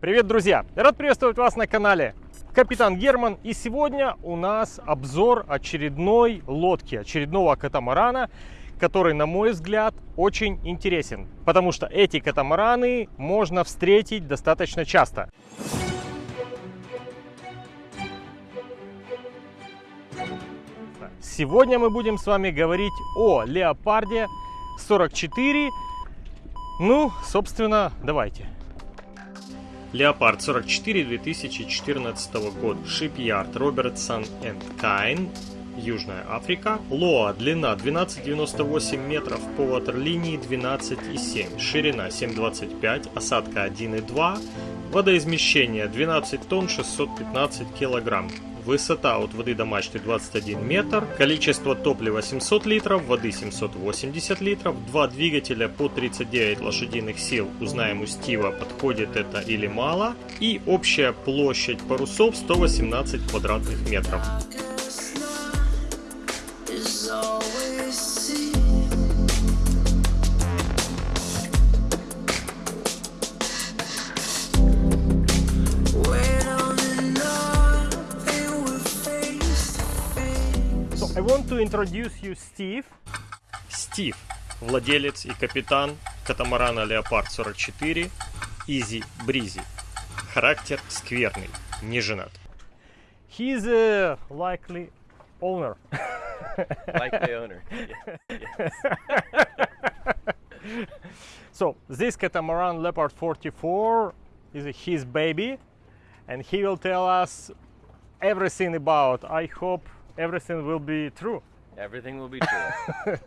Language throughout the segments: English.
Привет, друзья! Рад приветствовать вас на канале Капитан Герман. И сегодня у нас обзор очередной лодки, очередного катамарана, который, на мой взгляд, очень интересен. Потому что эти катамараны можно встретить достаточно часто. Сегодня мы будем с вами говорить о Леопарде 44. Ну, собственно, давайте. Леопард 44 2014 год. Shipyard Robertson Kine. Южная Африка. Лоа, длина 12,98 метров по ватерлинии 12,7, ширина 7,25, осадка 1,2, водоизмещение 12 тонн 615 килограмм. Высота от воды до мачты 21 метр, количество топлива 700 литров, воды 780 литров, два двигателя по 39 лошадиных сил, узнаем у Стива, подходит это или мало, и общая площадь парусов 118 квадратных метров. I want to introduce you Steve. Стив, владелец и капитан катамарана Леопард 44 Easy Breezy. Характер скверный, не женат. He's a likely owner. Likely owner. Yes. So this catamaran Leopard 44 is his baby and he will tell us everything about. I hope everything will be true. Everything will be true.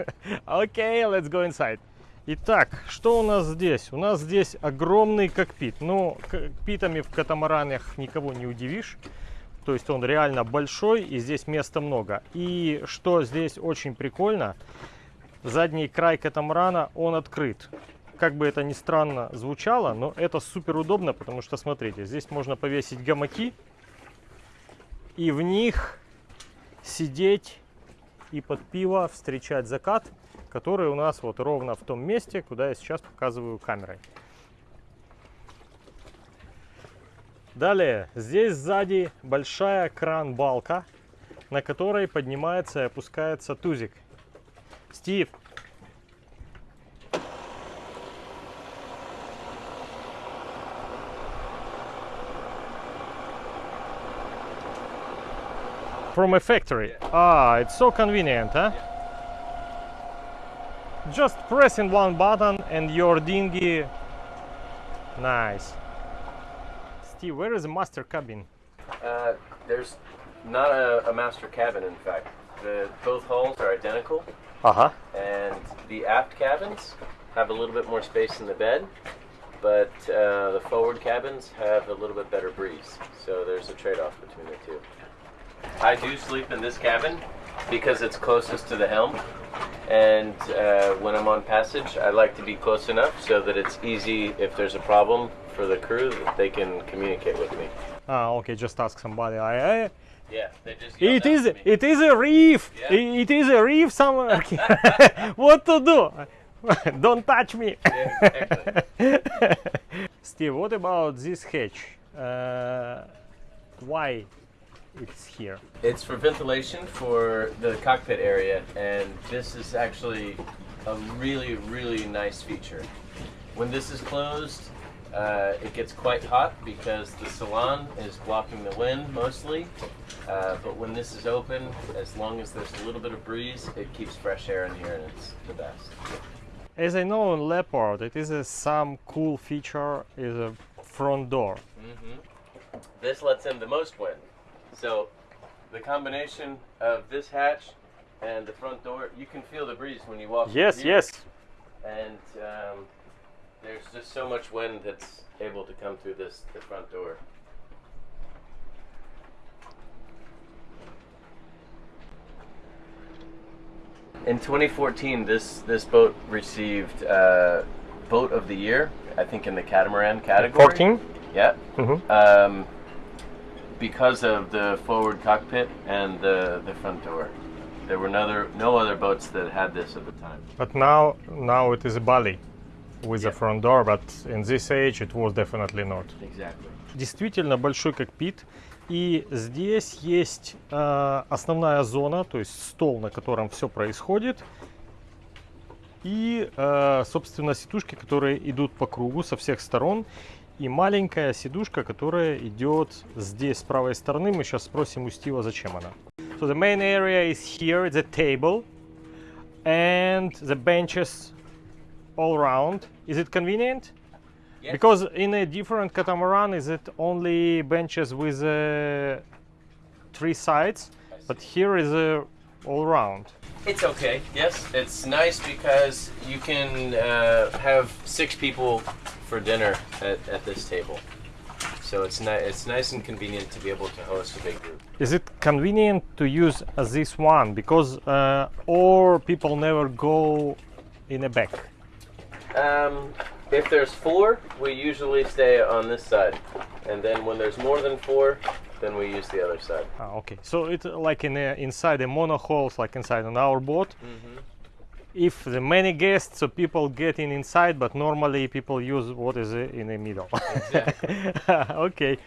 Окей, let's go inside. Итак, что у нас здесь? У нас здесь огромный кокпит. Ну, кокпитами в катамаранах никого не удивишь. То есть он реально большой и здесь места много. И что здесь очень прикольно, задний край катамарана, он открыт. Как бы это ни странно звучало, но это супер удобно, потому что, смотрите, здесь можно повесить гамаки. И в них сидеть и под пиво встречать закат, который у нас вот ровно в том месте, куда я сейчас показываю камерой. Далее, здесь сзади большая кран-балка, на которой поднимается и опускается тузик. Стив, from a factory. Ah, it's so convenient, huh? Just pressing one button and your dinghy. Nice. Steve, where is the master cabin? Uh, there's not a, a master cabin, in fact. The, both hulls are identical, Uh huh. and the aft cabins have a little bit more space in the bed, but uh, the forward cabins have a little bit better breeze. So there's a trade-off between the two. I do sleep in this cabin because it's closest to the helm, and uh, when I'm on passage, I like to be close enough so that it's easy if there's a problem for the crew that they can communicate with me. Ah, okay, just ask somebody. I, I, Yeah, they just. yell it is it is a reef. Yeah. It is a reef somewhere. what to do? Don't touch me. Yeah, exactly. Steve, what about this hatch? Uh, why it's here? It's for ventilation for the cockpit area, and this is actually a really, really nice feature. When this is closed, uh, it gets quite hot because the salon is blocking the wind mostly. Uh, but when this is open, as long as there's a little bit of breeze, it keeps fresh air in here, and it's the best. As I know in Leopard, it is a, some cool feature is a front door. This lets in the most wind. So the combination of this hatch and the front door, you can feel the breeze when you walk. Yes, yes. and um, there's just so much wind that's able to come through this the front door. In 2014, this this boat received uh, boat of the year. I think in the catamaran category. 14? Yeah. Mhm. Um, because of the forward cockpit and the the front door. There were no other no other boats that had this at the time. But now now it is a Bali. with the Yeah. front door, but in this age it was definitely not. Exactly. Действительно большой кокпит. И здесь есть э, основная зона, то есть стол, на котором все происходит. И, э, собственно, сидушки, которые идут по кругу со всех сторон. И маленькая сидушка, которая идет здесь с правой стороны. Мы сейчас спросим у Стива, зачем она. So the main area is here, the table and the benches all around. Is it convenient? Yes. Because in a different catamaran, is it only benches with uh, three sides? But here is uh, all round. It's okay. Yes, it's nice because you can uh, have six people for dinner at, at this table. So it's ni- it's nice and convenient to be able to host a big group. Is it convenient to use uh, this one? Because uh, or people never go in a back. Um, if there's four, we usually stay on this side, and then when there's more than four, then we use the other side. Ah, okay. So it's like in a, inside the monohulls, like inside on our boat. If the many guests, so people get in inside, but normally people use what is uh, in the middle. okay.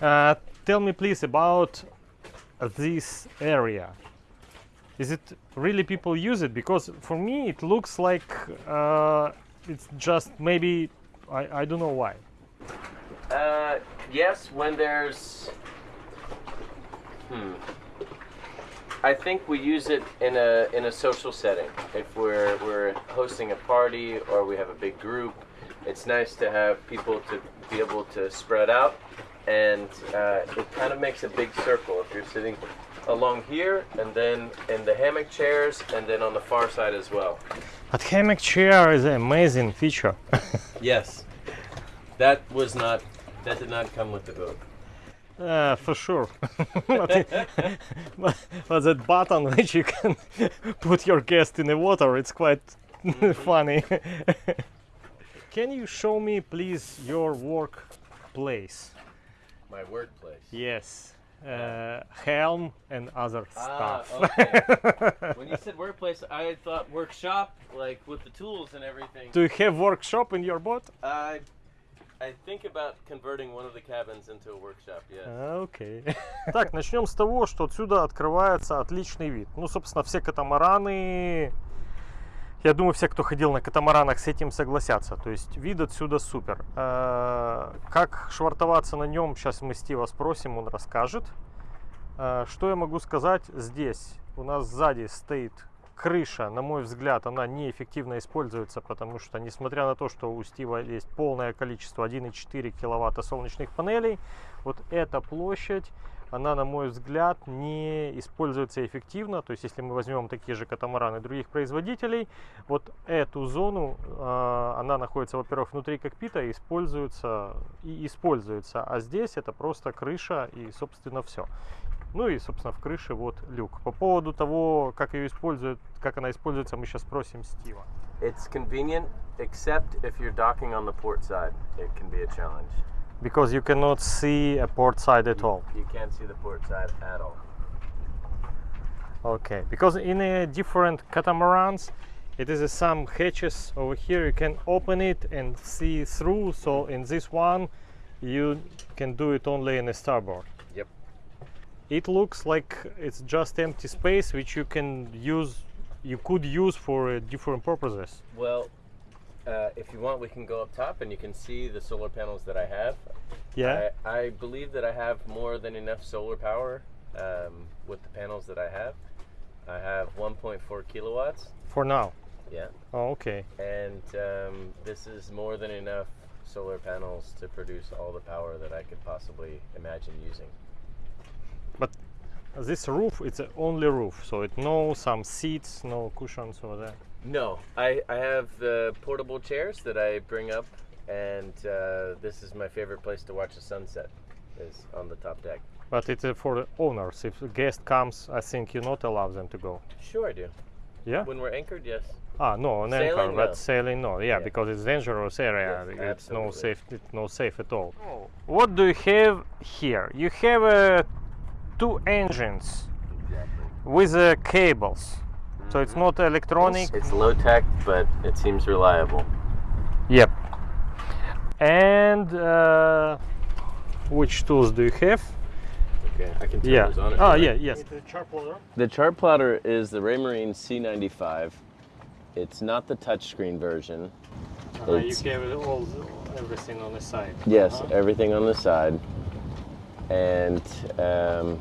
Uh, tell me please about this area. Is it really people use it? Because for me it looks like uh, it's just maybe I, I don't know why. Uh, yes, when there's. Hmm. I think we use it in a in a social setting. If we're we're hosting a party or we have a big group, it's nice to have people to be able to spread out, and uh, it kind of makes a big circle. If you're sitting along here, and then in the hammock chairs, and then on the far side as well. But hammock chair is an amazing feature. Yes, that was not that did not come with the boat. Uh, for sure. but, but, that button which you can put your guest in the water, it's quite funny. can you show me, please, your workplace? My workplace. Yes. Uh, helm and other Ah, stuff. okay. when you said workplace, I thought workshop, like with the tools and everything. Do you have workshop in your boat? I, Окей. Так, начнем с того, что отсюда открывается отличный вид. Ну, собственно, все катамараны, я думаю, все, кто ходил на катамаранах, с этим согласятся. То есть вид отсюда супер. Э, Как швартоваться на нем, сейчас мы Стива спросим, он расскажет. Э, Что я могу сказать здесь? У нас сзади стоит крыша, на мой взгляд, она неэффективно используется, потому что, несмотря на то, что у Стива есть полное количество 1,4 киловатта солнечных панелей, вот эта площадь, она, на мой взгляд, не используется эффективно. То есть, если мы возьмем такие же катамараны других производителей, вот эту зону, э, она находится, во-первых, внутри кокпита используется, и используется, а здесь это просто крыша и, собственно, все. Ну и, собственно, в крыше вот люк. По поводу того, как ее используют, как она используется, мы сейчас спросим Стива. It's convenient, except if you're docking on the port side, it can be a challenge. Because you cannot see a port side at all. You can't see the port side at all. Okay, because in a different catamarans, it is uh, some hatches over here. You can open it and see through. So in this one, you can do it only in a starboard. It looks like it's just empty space which you can use. You could use for uh, different purposes. Well, uh, if you want, we can go up top and you can see the solar panels that I have. Yeah. I, I believe that I have more than enough solar power um, with the panels that I have. I have 1.4 kilowatts. For now. Yeah. Oh, okay. And um, this is more than enough solar panels to produce all the power that I could possibly imagine using. But this roof, it's a only roof, so it no some seats, no cushions over there. No, I, I have the portable chairs that I bring up, and uh, this is my favorite place to watch the sunset, is on the top deck. But it's uh, for the owners. If a guest comes, I think you not allow them to go. Sure, I do. Yeah. When we're anchored, yes. Ah, no, on anchor, Sailing, but no. sailing, no. Yeah, Yeah. because it's dangerous area. Yes, it's no safe. It's no safe at all. What do you have here? You have uh, two engines with uh, cables, so it's not electronic. It's low tech, but it seems reliable. Yep. And uh, which tools do you have? Okay, I can turn Yeah. those on. if Oh, yeah, yes. The chart plotter. The chart plotter is the Raymarine C95. It's not the touchscreen version. Uh, you It's- have all everything on the side. Yes, Uh-huh. everything on the side. And um,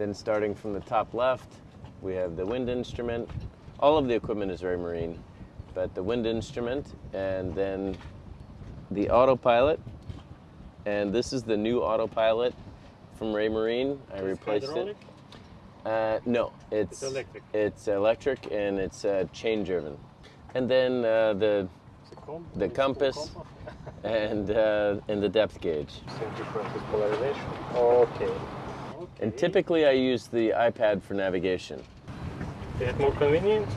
then starting from the top left, we have the wind instrument. All of the equipment is Raymarine, but the wind instrument, and then the autopilot. And this is the new autopilot from Raymarine. I It's replaced it. Uh, no, it's It's electric. It's electric and it's uh, chain driven. And then uh, the The, compass. and uh, and the depth gauge. Same difference polarization. Okay. And typically I use the iPad for navigation. Is it more convenient?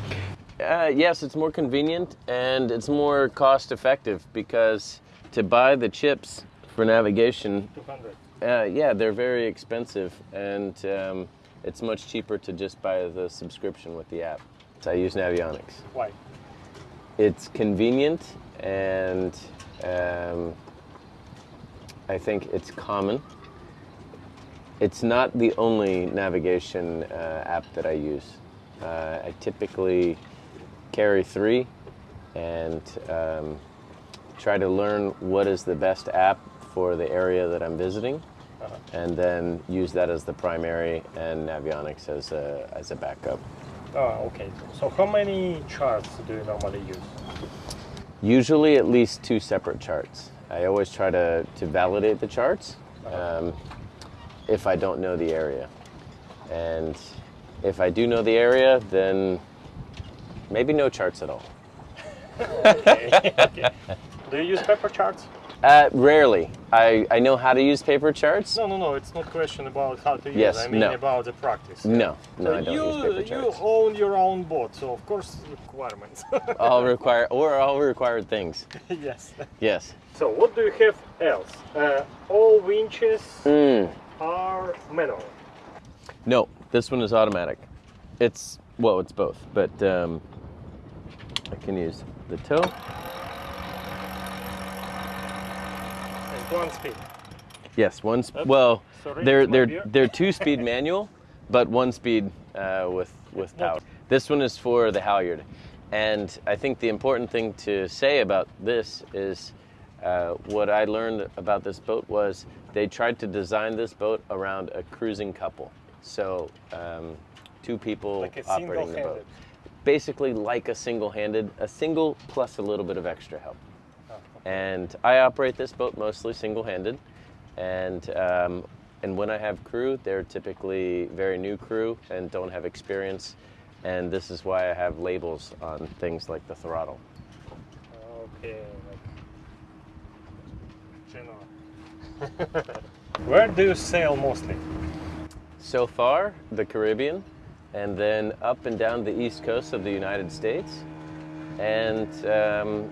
Uh, yes, it's more convenient and it's more cost effective because to buy the chips for navigation, 200. uh, yeah, they're very expensive and um, it's much cheaper to just buy the subscription with the app. So I use Navionics. Why? It's convenient and um, I think it's common. It's not the only navigation uh, app that I use. Uh, I typically carry three and um, try to learn what is the best app for the area that I'm visiting, Uh-huh. and then use that as the primary and Navionics as a, as a backup. Oh, okay. So how many charts do you normally use? Usually at least two separate charts. I always try to, to validate the charts um, if I don't know the area. And if I do know the area, then maybe no charts at all. Okay. okay. Do you use paper charts? Uh, rarely. I, I know how to use paper charts. No, no, no. It's not question about how to use. Yes, I mean no. about the practice. No, no, So I don't you, use paper charts. you own your own boat, so of course requirements. All require or all required things. yes. Yes. So what do you have else? Uh, all winches Mm. Manual. No, this one is automatic. It's well, it's both, but um, I can use the toe. And one speed. Yes, one. Sp- Oops, well, sorry, they're they're beer. they're two speed manual, but one speed uh, with with power. This one is for the halyard, and I think the important thing to say about this is uh, what I learned about this boat was they tried to design this boat around a cruising couple, so um, two people Like a operating the boat. Basically, like a single-handed, a single plus a little bit of extra help. Oh, and I operate this boat mostly single-handed, and um, and when I have crew, they're typically very new crew and don't have experience, and this is why I have labels on things like the throttle. Okay, like general. Where do you sail mostly? So far, the Caribbean, and then up and down the east coast of the United States, and um,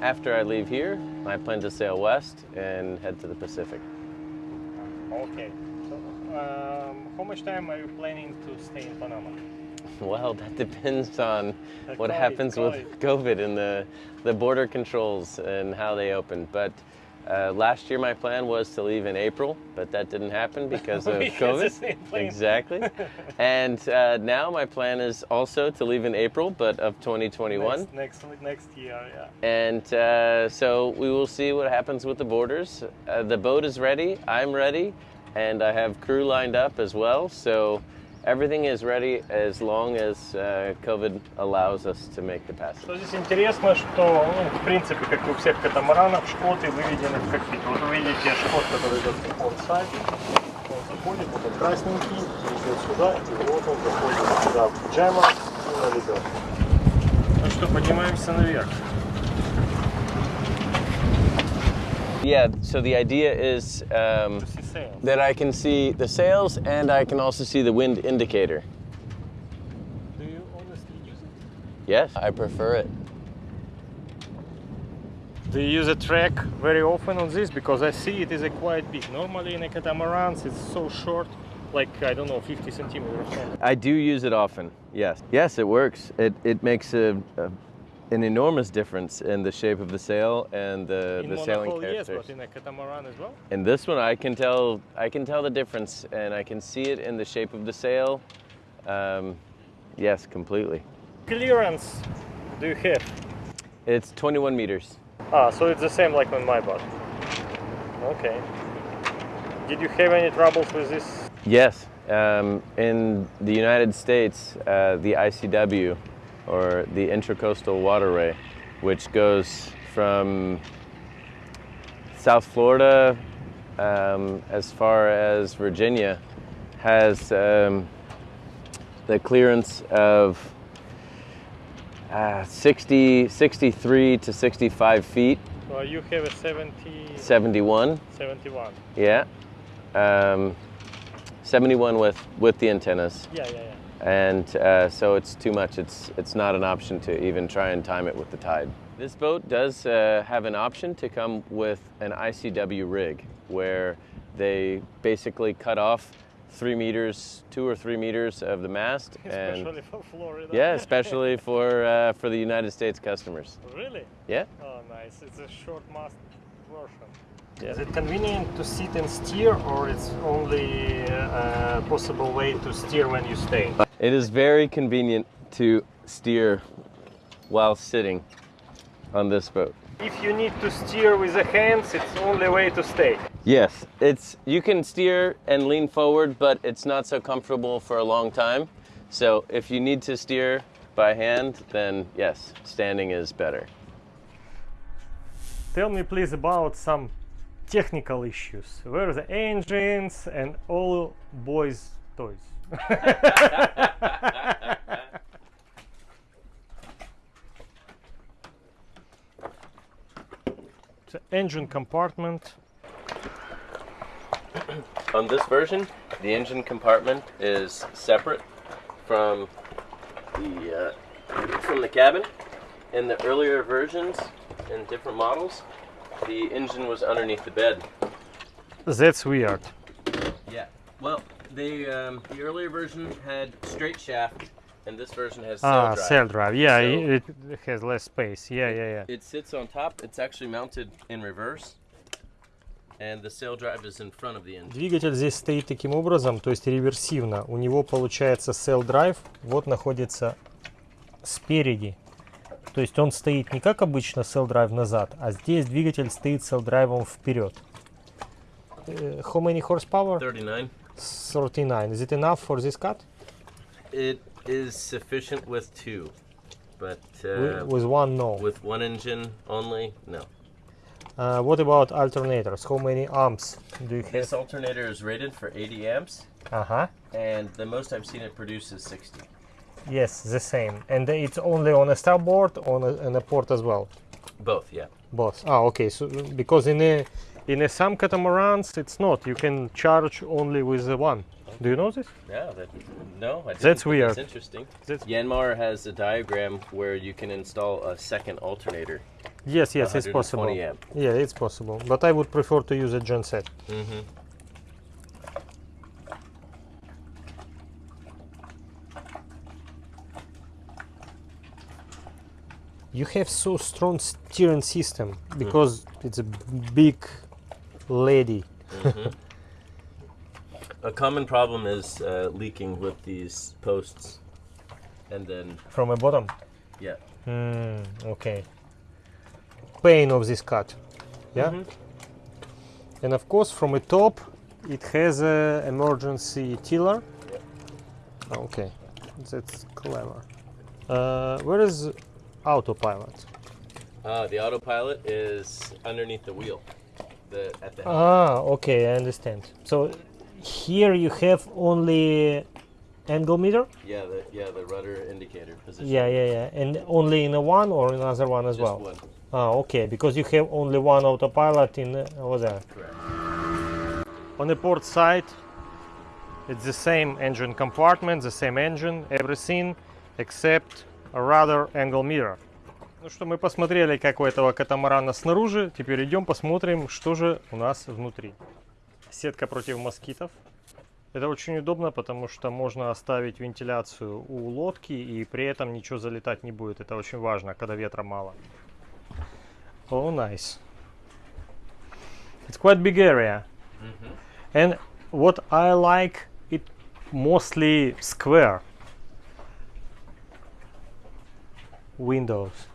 after I leave here, I plan to sail west and head to the Pacific. Okay. So, um, how much time are you planning to stay in Panama? Well, that depends on what happens with COVID and the, the border controls and how they open. But uh, last year, my plan was to leave in April, but that didn't happen because of COVID. Exactly. and uh, now my plan is also to leave in April, but of 2021. Next, next, next year, yeah. And uh, so we will see what happens with the borders. Uh, the boat is ready, I'm ready, and I have crew lined up as well. So everything is ready as long as uh, COVID allows us to make the passage. Что здесь интересно, что, ну, в принципе, как и у всех катамаранов, шкоты выведены в кокпит. Вот вы видите шкот, который идет on side, он заходит, вот он красненький, идет сюда, и вот он заходит сюда в джема и на лебедку. Ну что, поднимаемся наверх. Yeah, so the idea is um, To see sails. that I can see the sails and I can also see the wind indicator. Do you honestly use it? Yes, I prefer it. Do you use a track very often on this? Because I see it is a quite big. Normally in a catamarans it's so short, like I don't know, 50 centimeters. I do use it often. Yes. Yes, it works. It it makes a, a an enormous difference in the shape of the sail and the, in the sailing monohull, yes, but in a catamaran as well. In this one, I can tell I can tell the difference, and I can see it in the shape of the sail. Um, yes, completely. Clearance do you have? It's 21 meters. Ah, so it's the same like on my boat. Okay. Did you have any troubles with this? Yes, um, in the United States, uh, the ICW, or the Intracoastal Waterway, which goes from South Florida um, as far as Virginia, has um, the clearance of uh, 60, 63 to 65 feet, Well, you have a 70, 71. 71. Yeah. Um, 71 with, with the antennas. Yeah, yeah, yeah. And uh, so it's too much. It's, it's not an option to even try and time it with the tide. This boat does uh, have an option to come with an ICW rig where they basically cut off three meters, two or three meters of the mast. And for Florida. yeah, especially for, uh, for the United States customers. really? Yeah. Oh, nice. It's a short mast version. Is it convenient to sit and steer, or it's only a possible way to steer when you stay? It is very convenient to steer while sitting on this boat. If you need to steer with the hands, it's only way to stay. Yes, it's you can steer and lean forward, but it's not so comfortable for a long time. So if you need to steer by hand, then yes, standing is better. Tell me please about some technical issues. Where are the engines and all boys' toys? the engine compartment. On this version, the engine compartment is separate from the uh, from the cabin. In the earlier versions, in different models, the engine was underneath the bed. That's weird. Yeah. Well, they um, the earlier version had straight shaft, and this version has ah, sail drive. sail drive. Yeah, So- it, it has less space. Yeah, yeah, yeah. It sits on top. It's actually mounted in reverse, and the sail drive is in front of the engine. Двигатель здесь стоит таким образом, то есть реверсивно. У него получается cell drive, вот находится спереди. То есть он стоит не как обычно cell drive назад, а здесь двигатель стоит cell драйвом вперед. Э, How many horsepower? 39. 39. Is it enough for this cut? It is sufficient with two, but uh, With one, no. with one engine only, no. Uh, what about alternators? How many amps do you have? This alternator is rated for 80 amps, Uh-huh. and the most I've seen it produce is 60. Yes, the same. And it's only on a starboard, on a, on a port as well. Both, yeah. Both. Ah, okay. So because in a in a some catamarans it's not. You can charge only with the one. Do you know this? Yeah, that, no, That's weird. That's interesting. That's- Yanmar has a diagram where you can install a second alternator. Yes, yes, it's 120 possible. amp. Yeah, it's possible. But I would prefer to use a genset. Mm-hmm. You have so strong steering system because it's a big lady. A common problem is uh, leaking with these posts, and then From the bottom. yeah, Hmm. Okay. Pain of this cut. Yeah. Mhm. And of course, from the top, it has a emergency tiller. Okay, that's clever. Uh, where is autopilot? uh, the autopilot is underneath the wheel, the at the helm. Ah, okay, I understand. So here you have only angle meter. yeah, the yeah the rudder indicator position. Yeah, yeah, yeah, and only in a one or another one as just well. one. Ah, okay, because you have only one autopilot in uh, over there. Correct. On the port side, it's the same engine compartment, the same engine, everything, except a rudder angle mirror. Ну что, мы посмотрели, как у этого катамарана снаружи. Теперь идем посмотрим, что же у нас внутри. Сетка против москитов. Это очень удобно, потому что можно оставить вентиляцию у лодки и при этом ничего залетать не будет. Это очень важно, когда ветра мало. Oh, nice. It's quite big area. And what I like, it mostly square windows.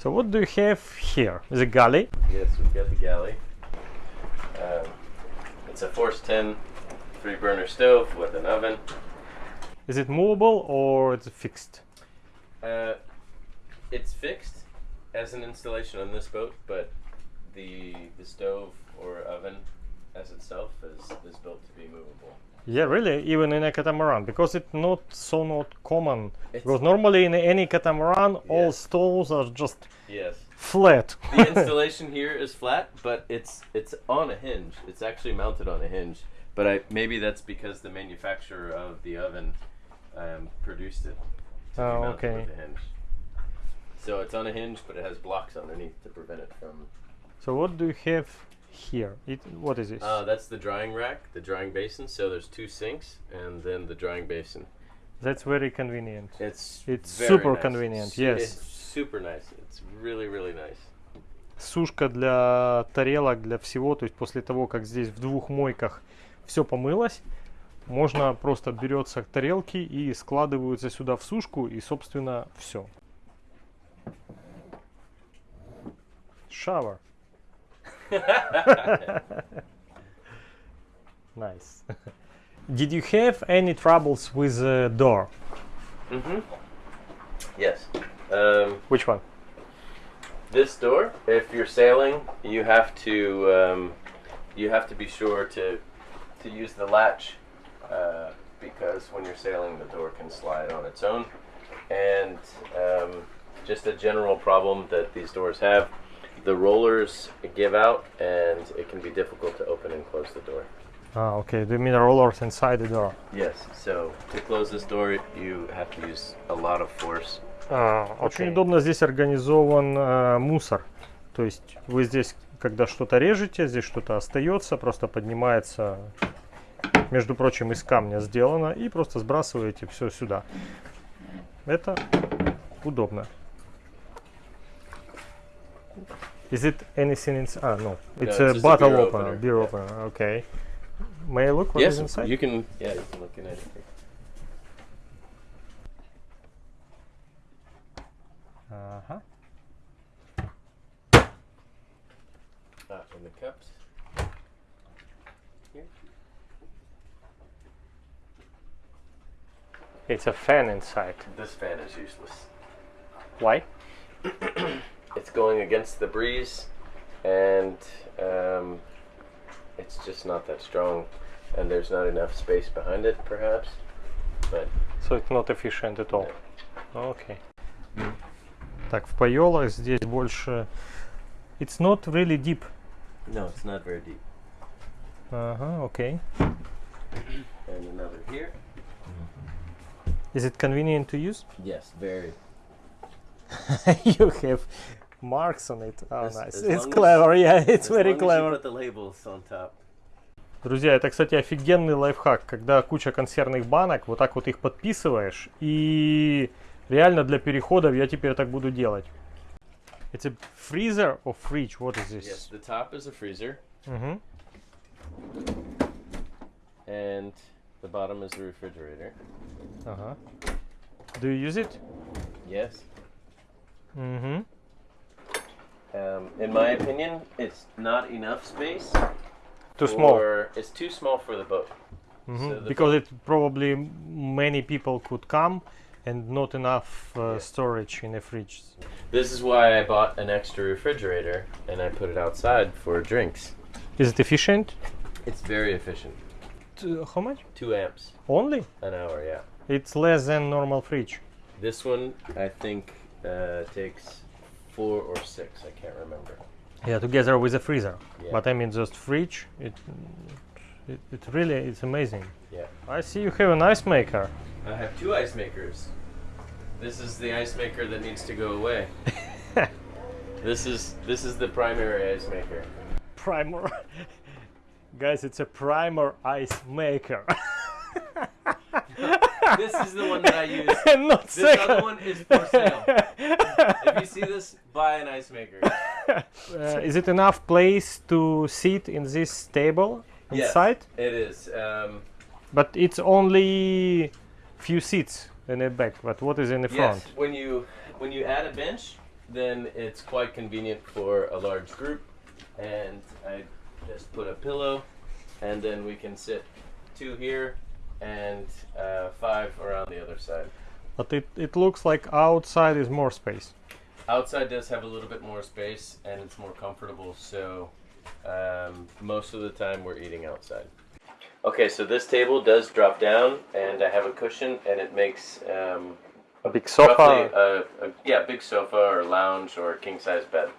So what do you have here? Is The galley. Yes, we've got the galley. Um, it's a Force 10 three burner stove with an oven. Is it movable or it's fixed? Uh, it's fixed as an installation on this boat, but the the stove or oven as itself is, is built to be movable. Yeah, really, even in a catamaran, because it's not so not common. It's- because normally in any catamaran, all Yes. stoves are just Yes. flat. The installation here is flat, but it's it's on a hinge. It's actually mounted on a hinge. But I maybe that's because the manufacturer of the oven um, produced it to Oh, be okay. with a hinge. So it's on a hinge, but it has blocks underneath to prevent it from. so what do you have here? It, what is this? Uh, that's the drying rack, the drying basin. So there's two sinks and then the drying basin. That's very convenient. It's It's super nice. convenient, Su- yes. It's super nice. It's really really nice. Сушка для тарелок, для всего. То есть после того, как здесь в двух мойках все помылось, можно просто берется тарелки и складываются сюда в сушку и, собственно, все. Shower. nice. Did you have any troubles with the door? Mm-hmm. Yes. Um, Which one? This door, if you're sailing, you have to um, you have to be sure to to use the latch uh, because when you're sailing, the door can slide on its own. And um, just a general problem that these doors have, the rollers give out, and it can be difficult to open and close the door. Ah, okay. The mineral rollers inside the door. Yes. So to close this door, you have to use a lot of force. А, Очень Окей. удобно здесь организован э, мусор. То есть вы здесь, когда что-то режете, здесь что-то остается, просто поднимается, между прочим, из камня сделано, и просто сбрасываете все сюда. Это удобно. Is it anything inside? Ah, no. It's, no, a bottle a beer opener. opener. Beer yeah. opener. Okay. May I look what yes, is inside? you can. Yeah, you can look in it. Uh huh. Ah, in the cups. Here. It's a fan inside. This fan is useless. Why? It's going against the breeze, and um, it's just not that strong. And there's not enough space behind it, perhaps. But So it's not efficient at all. Окей. Так, в Пайолах здесь больше... It's not really deep. no, it's not very deep. Ага, окей. And another here. Is it convenient to use? Yes, very. you have marks on it. Oh, As- nice. as It's long as- clever, yeah, it's As very long as you clever. put the labels on top. Друзья, это, кстати, офигенный лайфхак, когда куча консервных банок, вот так вот их подписываешь, и реально для переходов я теперь так буду делать. It's a freezer or fridge? What is Yes, this? the top is a freezer, Мгм. and the bottom is the refrigerator. Ага. Do you use it? Yes. Мгм. Um, in my opinion, it's not enough space. Too small. It's too small for the boat. Mhm. so the because it probably many people could come and not enough uh, Yeah. storage in the fridge. This is why I bought an extra refrigerator and I put it outside for drinks. Is it efficient? It's very efficient. T- how much? Two amps Only? an hour, yeah. It's less than normal fridge. This one, I think, uh, takes four or six. I can't remember. Yeah, together with the freezer. Yeah. But I mean, just fridge. It, it, it really it's amazing. Yeah. I see you have an ice maker. I have two ice makers. This is the ice maker that needs to go away. this is this is the primary ice maker. primer. Guys, it's a primer ice maker. This is the one that I use. and not This second. other one is for sale. If you see this, buy an ice maker. Uh, is it enough place to sit in this table inside? Yes. It is. Um, But it's only few seats in the back. But what is in the front? yes, when you when you add a bench, then it's quite convenient for a large group, and I just put a pillow, and then we can sit two here and uh, five around the other side. But it, it looks like outside is more space. Outside does have a little bit more space and it's more comfortable, so um, most of the time we're eating outside. Okay, so this table does drop down, and I have a cushion, and it makes um, A big sofa. a, a yeah big sofa or lounge or king size bed.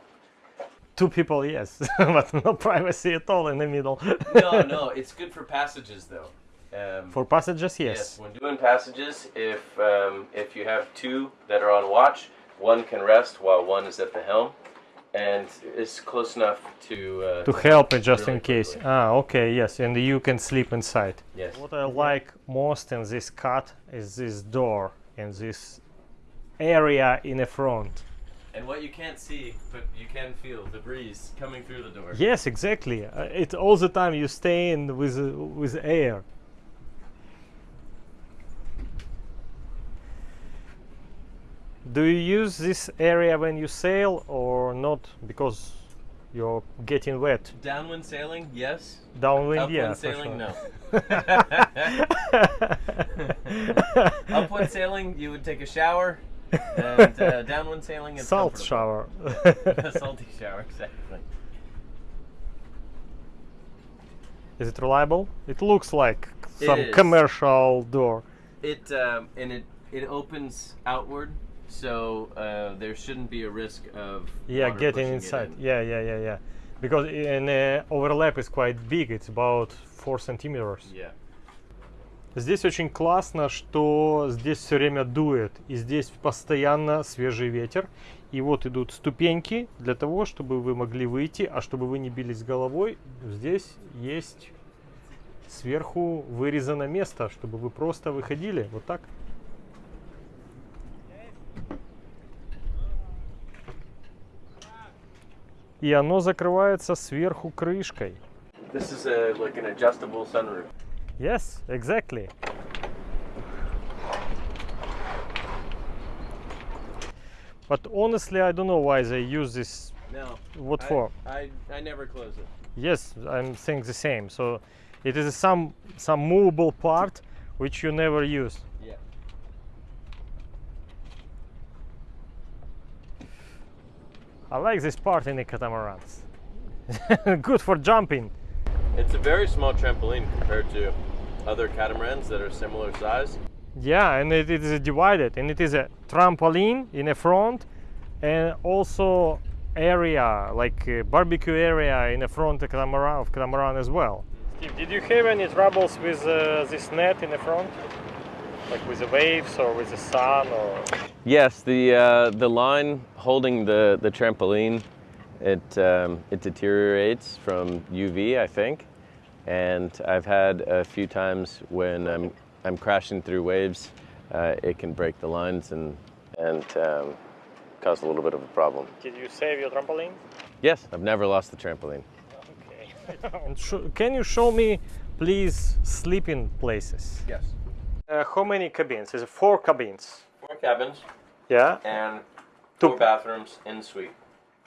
Two people, yes, but no privacy at all in the middle. No, no, it's good for passages though. Um, For passages, yes. Yes, when doing passages, if um, if you have two that are on watch, one can rest while one is at the helm, and is close enough to uh, To help it just really in case. quickly. Ah, okay, yes, and you can sleep inside. Yes. What I like most in this cut is this door and this area in the front. And what you can't see, but you can feel the breeze coming through the door. Yes, exactly. Uh, it all the time you stay in with uh, with air. Do you use this area when you sail or not? Because you're getting wet. Downwind sailing, yes. Downwind, Upwind yeah. sailing, sure. no. Upwind sailing, you would take a shower, and uh, downwind sailing is Salt shower. a salty shower, exactly. Is it reliable? It looks like some commercial door. It um, and it it opens outward, so uh, there shouldn't be a risk of Yeah, getting inside. in. Yeah, yeah, yeah, yeah. Because an uh, overlap is quite big. It's about 4 centimeters. Yeah. Здесь очень классно, что здесь все время дует, и здесь постоянно свежий ветер. И вот идут ступеньки для того, чтобы вы могли выйти, а чтобы вы не бились головой, здесь есть сверху вырезано место, чтобы вы просто выходили вот так. И оно закрывается сверху крышкой. This is a, like an adjustable sunroof. Yes, exactly. But honestly, I don't know why they use this. No. What I- for? I, I never close it. Yes, I'm saying the same. So it is some some movable part which you never use. I like this part in the catamarans. Good for jumping. It's a very small trampoline compared to other catamarans that are similar size. Yeah, and it is divided, and it is a trampoline in the front, and also area like uh, barbecue area in the front of catamaran, of catamaran as well. Steve, did you have any troubles with uh, this net in the front, like with the waves or with the sun or? Yes, the uh, the line holding the, the trampoline, it um, it deteriorates from UV, I think, and I've had a few times when I'm I'm crashing through waves, uh, it can break the lines and and um, cause a little bit of a problem. Did you save your trampoline? Yes, I've never lost the trampoline. Okay. can you show me, please, sleeping places? Yes, uh, how many cabins? Is it four cabins? Four cabins. Yeah. And two bathrooms in suite.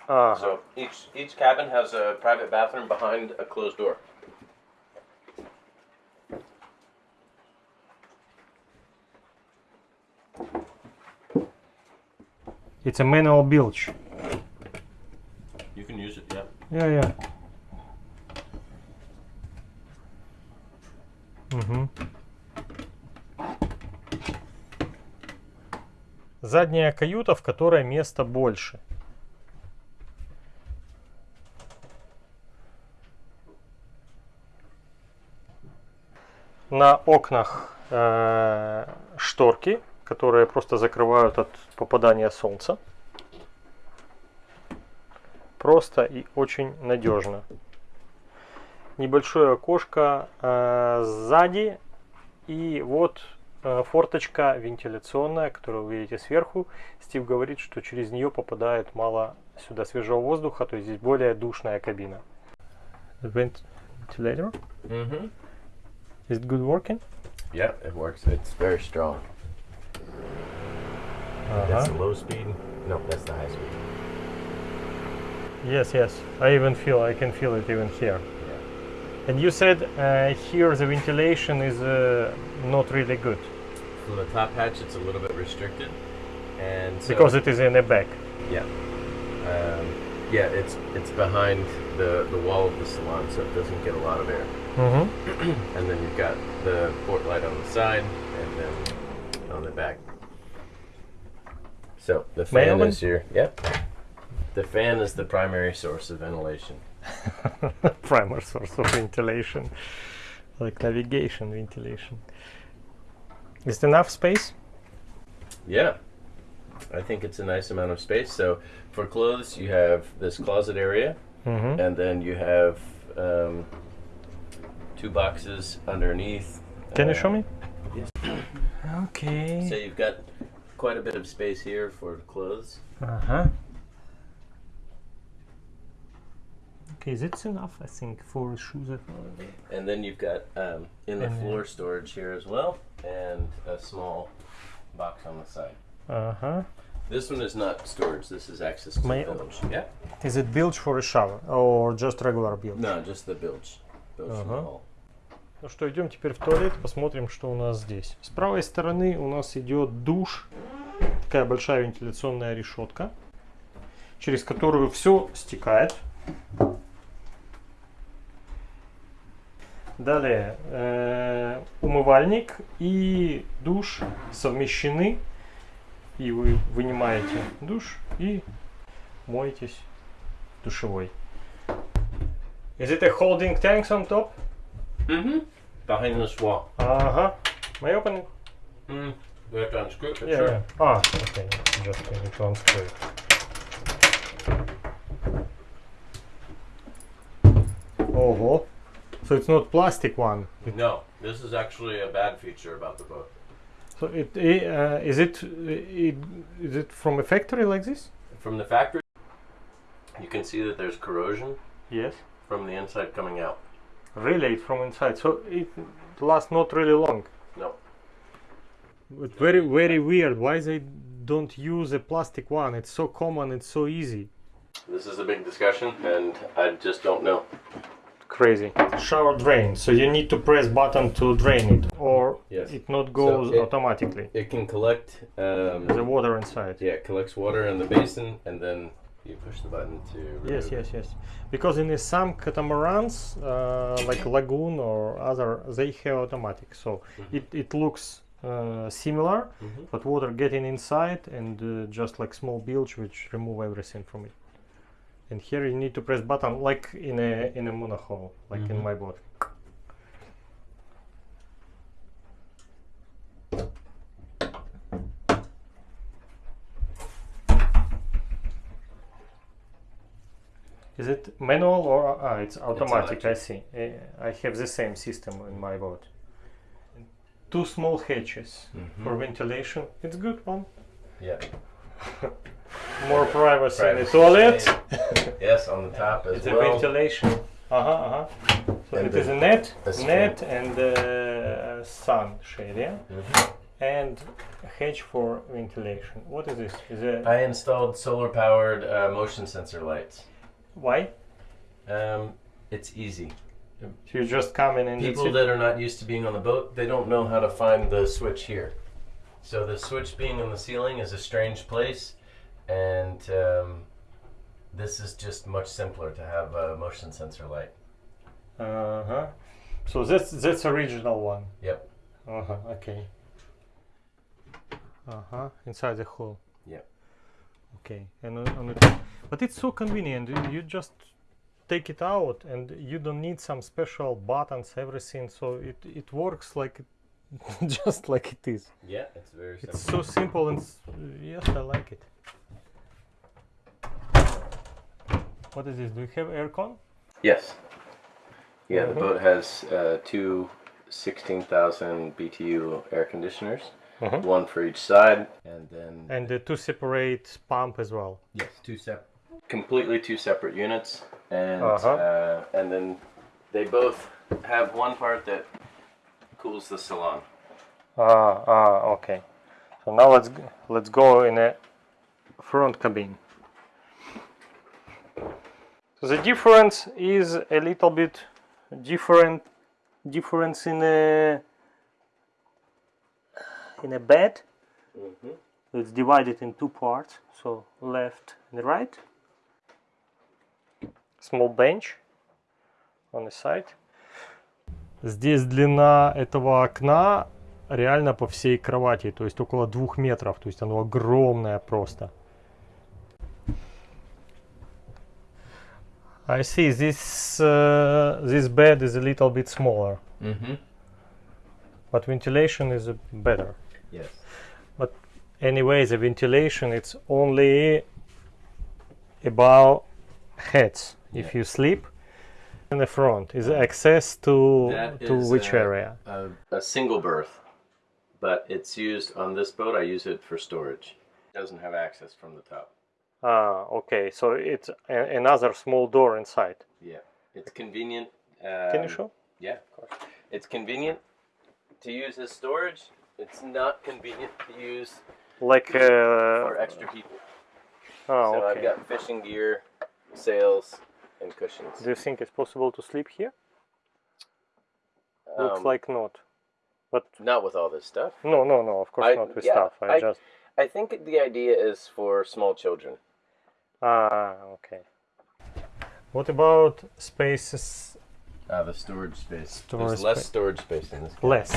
Uh -huh. So each each cabin has a private bathroom behind a closed door. It's a manual bilge. You can use it, yeah. Yeah, yeah. Mm-hmm. Задняя каюта, в которой места больше. На окнах э, шторки, которые просто закрывают от попадания солнца. Просто и очень надежно. небольшое окошко э, сзади и вот форточка вентиляционная, которую вы видите сверху. Стив говорит, что через нее попадает мало сюда свежего воздуха, то есть здесь более душная кабина. Ventilator? Mm-hmm. Is it good working? Yeah, it works. It's very strong. That's the low speed. No, that's the high speed. Yes, yes. I even feel I can feel it even here. Yeah. And you said uh, here the ventilation is uh, not really good From the top hatch, it's a little bit restricted, and so, because it is in the back. yeah, um, yeah, it's it's behind the the wall of the salon, so it doesn't get a lot of air. Mm-hmm. And then you've got the port light on the side, and then on the back. So the fan is your yep. The fan is the primary source of ventilation. primary source of ventilation, like navigation ventilation. Is it enough space? Yeah. I think it's a nice amount of space. So for clothes, you have this closet area, Mm-hmm. and then you have um, two boxes underneath. Can you Uh, show me? yes. Okay. So you've got quite a bit of space here for clothes. Uh-huh. Okay, that's enough, I think, for shoes. And then you've got um, in the And, uh, floor storage here as well, and a small box on the side. Uh-huh. This one is not storage. This is access to the bilge. Yeah. Is it bilge for a shower or just regular bilge? No, just the bilge. Bilge Uh-huh. hall. Ну что, идем теперь в туалет, посмотрим, что у нас здесь. С правой стороны у нас идет душ, такая большая вентиляционная решетка, через которую все стекает. Далее э, умывальник и душ совмещены, и вы вынимаете душ и моетесь душевой. Is it a holding tanks on top? Mm-hmm. Behind this wall. Ага. May I open it? Mm. You have to unscrew it. Yeah, sure. yeah. Ah, okay. Just need to unscrew it. Ого. So it's not plastic one. No, this is actually a bad feature about the boat. So it uh, is it, it is it from a factory like this? From the factory, you can see that there's corrosion Yes. from the inside coming out. Really, from inside. So it lasts not really long. No. But very very weird. Why they don't use a plastic one? It's so common. It's so easy. This is a big discussion, and I just don't know. Crazy. Shower drain. So you need to press button to drain it, or Yes. it not goes it- automatically. It can collect, um, The water inside. yeah, it collects water in the basin, and then you push the button to. Yes, yes, yes. Because in some catamarans, uh, like lagoon or other, they have automatic. So it, it looks uh, similar, Mhm. but water getting inside and uh, just like small bilge which remove everything from it. And here you need to press button like in a in a monohull, like in Mhm. my boat. Is it manual or ah, it's automatic? I see. Eh, I have the same system in my boat. Two small hatches for Mhm. ventilation. It's good one. Yeah. More privacy, in the Privacy. toilet. Yes, on the top as well. it's a ventilation. Uh huh. Uh huh. So And it is a net, net, and uh, sun shade, yeah, Mhm. and a hatch for ventilation. What is this? Is it I installed solar-powered uh, motion sensor lights. why? Um, it's easy. So you just come in and People that are not used to being on the boat, they don't know how to find the switch here. So the switch being on the ceiling is a strange place, and um, this is just much simpler to have a motion sensor light. Uh huh. So that's that's original one. Yep. Uh huh. Okay. Uh huh. Inside the hole. Yep. Okay. And on, but it's so convenient. You, just take it out, and you don't need some special buttons, everything. So it it works like it, just like it is. Yeah, it's very simple. It's so simple and s- yes, I like it. What is this? Do you have aircon? Yes. Yeah, the boat has uh, two 16,000 BTU air conditioners, one for each side, and then And the two separate pump as well. yes, two separate, completely two separate units, and Uh-huh. uh, and then they both have one part that cools the salon. Ah, ah, okay. So now let's let's go in a front cabin. So the difference is a little bit different difference in a in a bed. It's divided in two parts, so left and right. Small bench on the side. Здесь длина этого окна реально по всей кровати, то есть около двух метров, то есть оно огромное просто. I see this uh, this bed is a little bit smaller, Mm-hmm. but ventilation is uh, better. Yes. Anyway, the ventilation it's only above heads. If Yeah. you sleep in the front, is access to That to which uh, area? A, a single berth, but it's used on this boat. I use it for storage. It doesn't have access from the top. Ah, okay. So it's a- another small door inside. Yeah, it's convenient. Um, Can you show? Yeah, of course. It's convenient to use as storage. It's not convenient to use Like uh, for extra people. oh, so I've got fishing gear, sails, and cushions. Do you think it's possible to sleep here? Looks Um, like not. But not with all this stuff. no, no, no. Of course I- not with yeah, stuff. I, I- just I think the idea is for small children. ah okay. What about spaces Uh, the storage space. Storage There's less storage space in this. less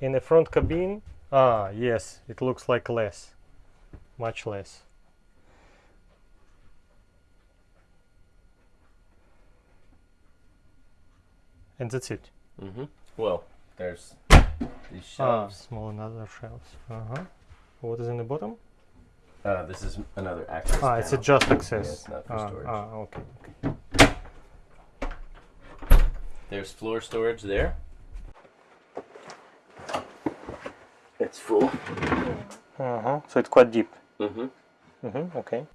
in the front cabin? Ah, yes. It looks like less, much less. and that's it. Mm -hmm. Well, there's these ah, shelves. Ah, small another shelves. Uh huh. What is in the bottom? Uh, this is another access. Ah, panel. it's just access. Yeah, it's not for ah. Ah, okay, okay. There's floor storage there. It's full. Uh huh. So it's quite deep. Mm hmm. Mm hmm. Okay.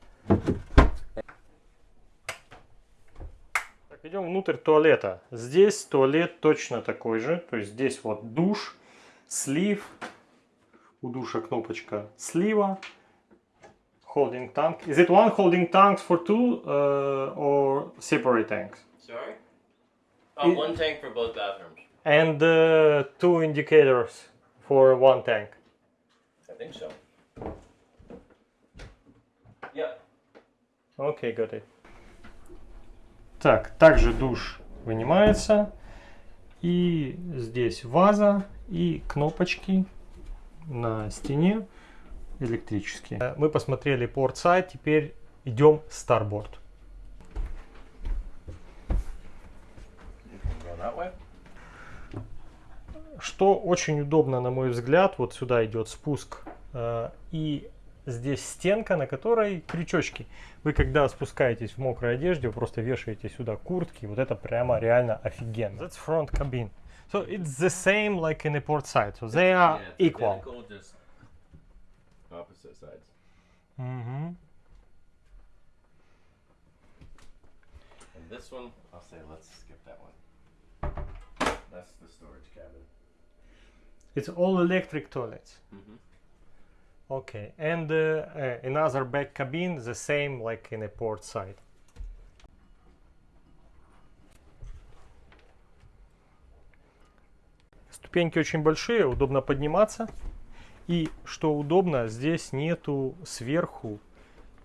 Идем внутрь туалета. Здесь туалет точно такой же. То есть здесь вот душ, слив. У душа кнопочка слива. Holding tank. Is it one holding tanks for two uh, or separate tanks? Sorry. It- one tank for both bathrooms. And uh, two indicators for one tank. I think so. Yeah. Окей, got it. Так, также душ вынимается. И здесь ваза и кнопочки на стене электрические. Э, Мы посмотрели порт-сайт, теперь идем старборд. Что очень удобно, на мой взгляд, вот сюда идет спуск. э, И здесь стенка, на которой крючочки. Вы когда спускаетесь в мокрой одежде, вы просто вешаете сюда куртки. Вот это прямо реально офигенно. That's front cabin. So it's the same like in the port side. So they are equal. just opposite sides. Мгм. And this one, I'll say let's skip that one. That's the storage cabin. It's all electric toilets. Mhm. Okay, and uh, uh, another back cabin, the same like in a port side. Ступеньки очень большие, удобно подниматься. И что удобно, здесь нету сверху,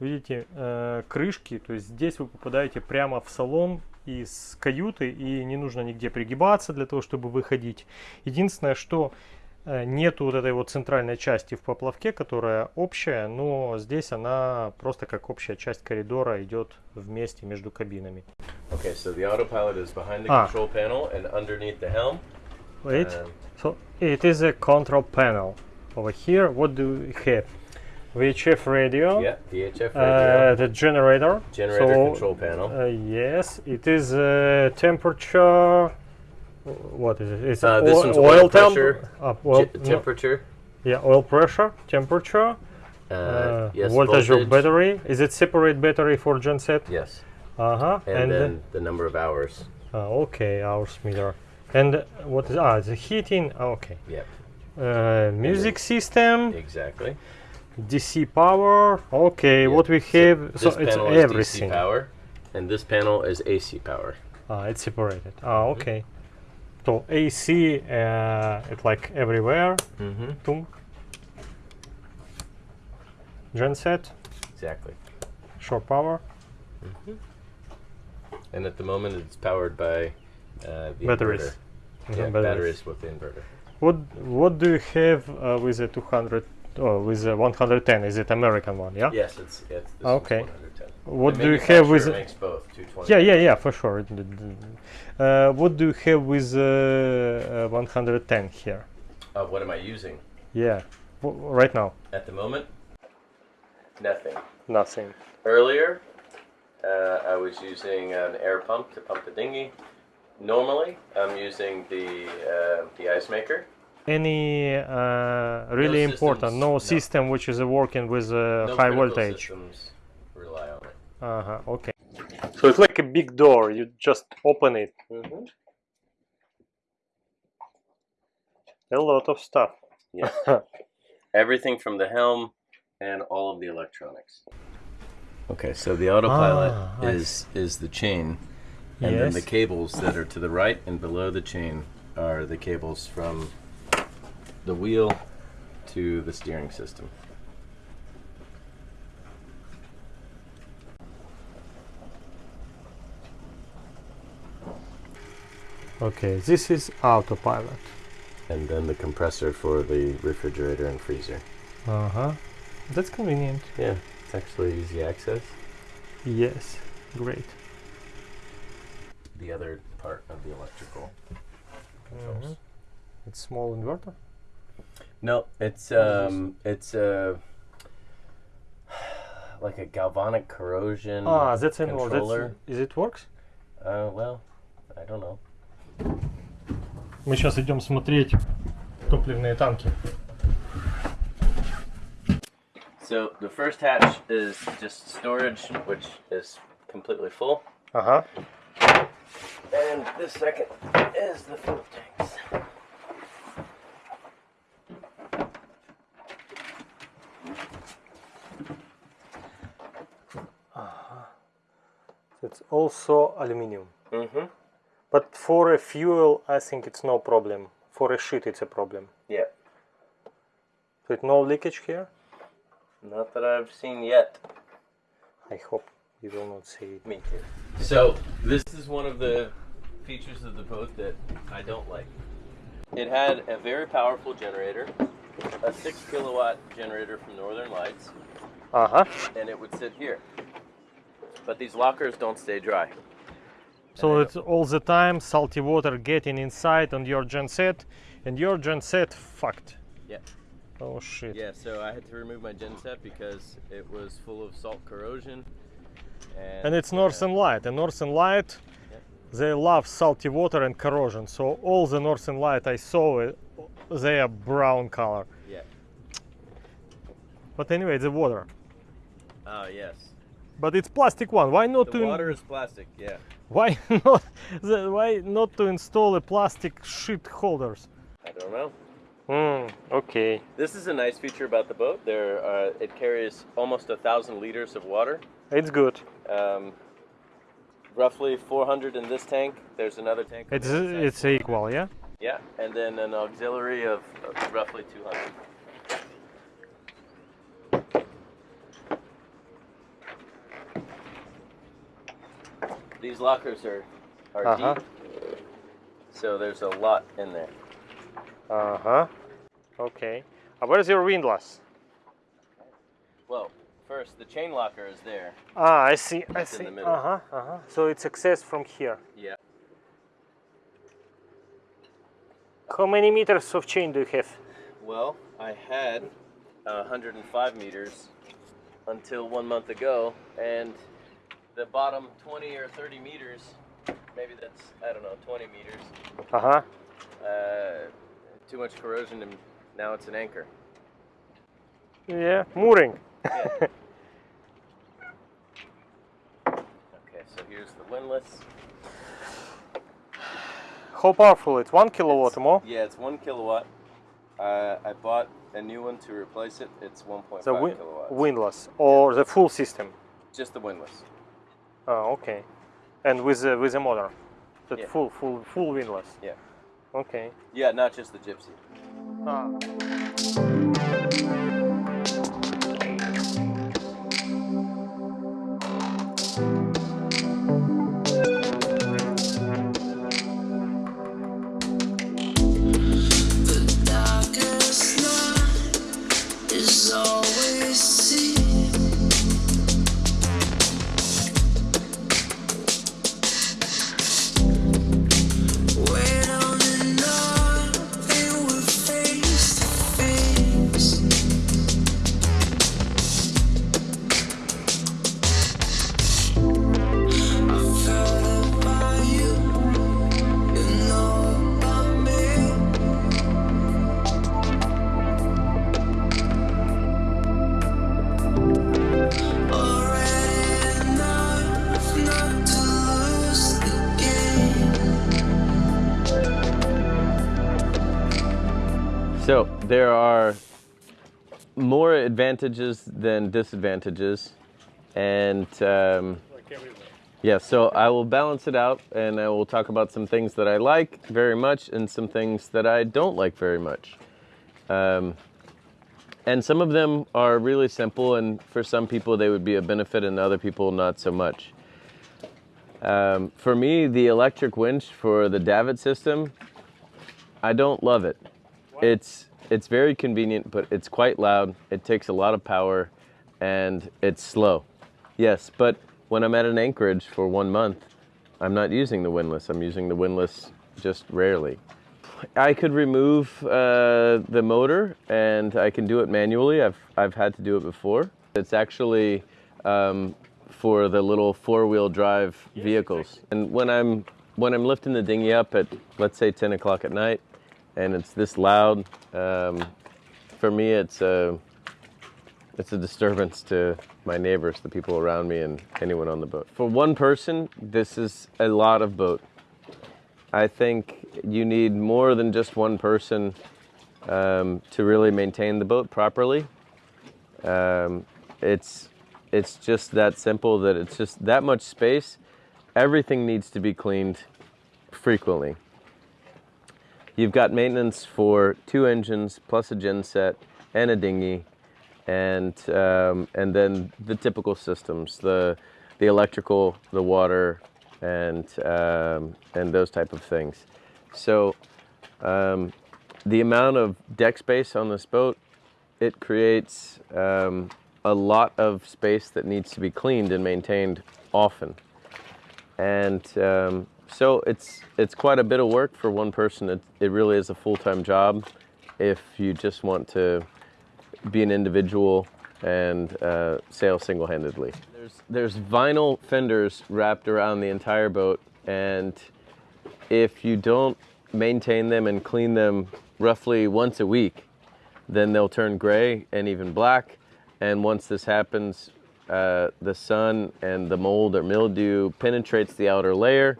видите, э, крышки. То есть здесь вы попадаете прямо в салон из каюты и не нужно нигде пригибаться для того, чтобы выходить. Единственное, что нету вот этой вот центральной части в поплавке, которая общая, но здесь она просто как общая часть коридора идет вместе между кабинами. Okay, so the autopilot is behind the Ah. control panel and underneath the helm. Wait, Um, so it is a control panel over here. What do we have? VHF radio. Yeah, VHF radio, Uh, the generator. generator so, control panel. Uh, yes, it is uh, temperature. What is it? It's Uh, this oil, one's oil temp- pressure, uh, oil, Ge- no, temperature. yeah, oil pressure, temperature, Uh, uh, yes, voltage of battery. Is it separate battery for genset? Yes, Uh huh. and, then the number of hours. uh, okay, hours meter. And what is ah the heating? Ah, okay. Yep, Uh, music system, exactly. DC power. Okay, Yeah, what we have. So, this it's panel is everything. DC power, and this panel is AC power. Ah, it's separated. Ah, okay. So AC, uh, it's like everywhere. Mm-hmm. Tum. Genset, Exactly. shore power, And at the moment, it's powered by uh, the Batteries. inverter. Yeah, batteries. batteries with the inverter. What what do you have uh, with the 200? Oh, with the 110? Is it American one? Yeah. Yes, it's it's. Okay. 110. What The do you have with? makes both 220. Yeah, yeah, yeah, for sure. It- it- what do you have with uh, uh, 110 here? Uh, what am I using Yeah, w- right now, at the moment? Nothing. nothing. Earlier, uh, I was using an air pump to pump the dinghy. Normally, I'm using the uh, the ice maker. Any uh, really important? systems, No, no. system which is uh, working with uh, No high voltage. systems rely on it. Uh huh. Okay. So it's like a big door. You just open it. Mm-hmm. A lot of stuff. Yeah. Everything from the helm and all of the electronics. Okay, so the autopilot Ah, is is the chain, and then the cables that are to the right and below the chain are the cables from the wheel to the steering system. Okay, this is autopilot. And then the compressor for the refrigerator and freezer. Uh huh. That's convenient. Yeah, it's actually easy access. Yes, great. The other part of the electrical. controls. Mhm. It's small inverter. No, it's um, it's uh, like a galvanic corrosion. Ah, that's an that's, controller. Is it works? Uh, well, I don't know. Мы сейчас идем смотреть топливные танки. So the first hatch is just storage, which is completely full, Ага. and the second is the fuel tanks. It's also aluminium. Mm-hmm. But for a fuel, I think it's no problem. For a shit, it's a problem. Yeah. With no leakage here? Not that I've seen yet. I hope you will not see it. Me too. So, this is one of the features of the boat that I don't like. It had a very powerful generator, a 6 kilowatt generator from Northern Lights. Uh huh. And it would sit here. But these lockers don't stay dry. So it's all the time salty water getting inside on your genset, and your genset fucked. Yeah. Oh shit. Yeah, so I had to remove my genset because it was full of salt corrosion. And, And it's Northern Light. And Northern Light, they love salty water and corrosion. So all the Northern Light I saw, uh, they are brown color. Yeah. But anyway, the water. Oh yes. But it's plastic one. Why not The to? water is plastic. Yeah. Why not? The, why not to install a plastic sheet holders? I don't know. Hmm. Okay. This is a nice feature about the boat. There, uh, it carries almost a thousand liters of water. It's good. Um, roughly 400 in this tank. There's another tank. It's it's equal, yeah. yeah, and then an auxiliary of, of roughly 200. These lockers are are Uh-huh. deep, so there's a lot in there. Uh huh. Okay. Uh, where's your windlass? Well, first the chain locker is there. Ah, I see. I see. Uh huh. Uh huh. So it's accessed from here. Yeah. How many meters of chain do you have? Well, I had 105 meters until one month ago, and the bottom 20 or 30 meters, maybe that's, I don't know, 20 meters. Uh-huh. Uh, too much corrosion and now it's an anchor. Yeah, mooring. yeah. Okay, so here's the windlass. How powerful? It's one kilowatt it's, more? Yeah, it's one kilowatt. Uh, I bought a new one to replace it. It's 1.5 kilowatts. The windlass or yeah. the full system? Just the windlass. Oh, okay. And with the with the motor, the Yeah. full full full windlass. Yeah. Okay. Yeah, not just the gypsy. Ah. Advantages than disadvantages, and um, yeah. So I will balance it out, and I will talk about some things that I like very much, and some things that I don't like very much. Um, and some of them are really simple, and for some people they would be a benefit, and other people not so much. Um, for me, the electric winch for the davit system, I don't love it. It's it's very convenient, but it's quite loud. It takes a lot of power, and it's slow. Yes, but when I'm at an anchorage for one month, I'm not using the windlass. I'm using the windlass just rarely. I could remove uh, the motor, and I can do it manually. I've I've had to do it before. It's actually um, for the little four-wheel drive vehicles. And when I'm when I'm lifting the dinghy up at let's say 10 o'clock at night, and it's this loud, um, for me it's a it's a disturbance to my neighbors, the people around me, and anyone on the boat. For one person, this is a lot of boat. I think you need more than just one person um, to really maintain the boat properly. Um, it's it's just that simple that it's just that much space. Everything needs to be cleaned frequently. You've got maintenance for two engines plus a genset and a dinghy, and um, and then the typical systems the the electrical, the water, and um, and those type of things. So um, the amount of deck space on this boat it creates um, a lot of space that needs to be cleaned and maintained often. And um, so it's it's quite a bit of work for one person. It, it really is a full-time job if you just want to be an individual and uh, sail single-handedly. There's there's vinyl fenders wrapped around the entire boat, and if you don't maintain them and clean them roughly once a week, then they'll turn gray and even black. And once this happens, uh, the sun and the mold or mildew penetrates the outer layer,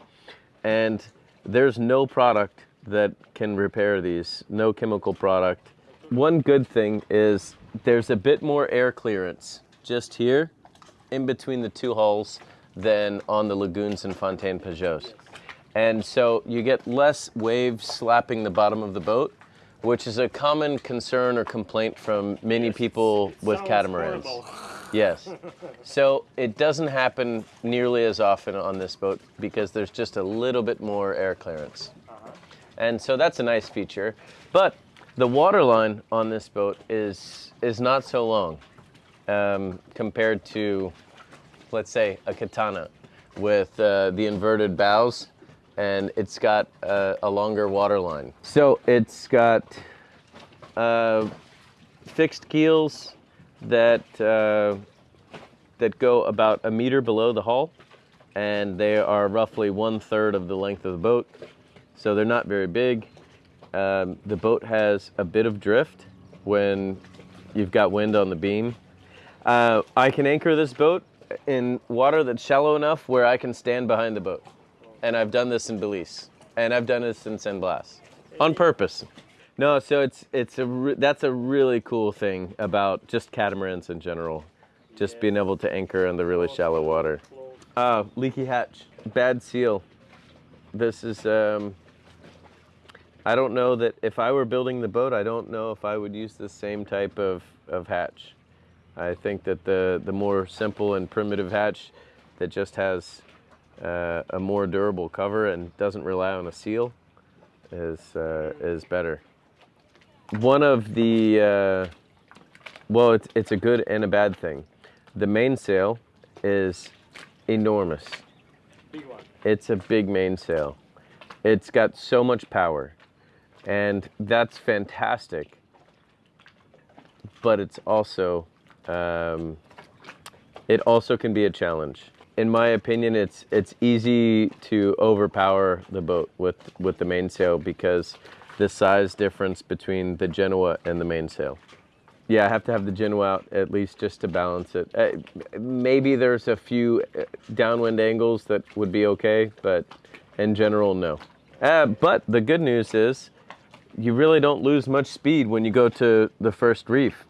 and there's no product that can repair these, no chemical product. One good thing is there's a bit more air clearance just here in between the two hulls than on the lagoons and Fontaine Pajots. And so you get less waves slapping the bottom of the boat, which is a common concern or complaint from many people with catamarans. Yes. So it doesn't happen nearly as often on this boat because there's just a little bit more air clearance. And so that's a nice feature. But the water line on this boat is is not so long um, compared to, let's say, a Catana with uh, the inverted bows, and it's got uh, a longer water line. So it's got uh, fixed keels that uh, that go about a meter below the hull, and they are roughly one third of the length of the boat, so they're not very big. Um, the boat has a bit of drift when you've got wind on the beam. Uh, I can anchor this boat in water that's shallow enough where I can stand behind the boat, and I've done this in Belize, and I've done this in San Blas on purpose. No, so it's it's a that's a really cool thing about just catamarans in general, just being able to anchor in the really shallow water. Ah, leaky hatch, bad seal. This is um. I don't know that if I were building the boat, I don't know if I would use the same type of, of hatch. I think that the the more simple and primitive hatch that just has uh, a more durable cover and doesn't rely on a seal is uh, is better. One of the uh, well, it's it's a good and a bad thing. The mainsail is enormous. Big one. It's a big mainsail. It's got so much power, and that's fantastic. But it's also um, it also can be a challenge. In my opinion, it's it's easy to overpower the boat with with the mainsail because the size difference between the Genoa and the mainsail. Yeah, I have to have the Genoa out at least just to balance it. Uh, maybe there's a few uh, downwind angles that would be okay, but in general, no. Uh, but the good news is you really don't lose much speed when you go to the first reef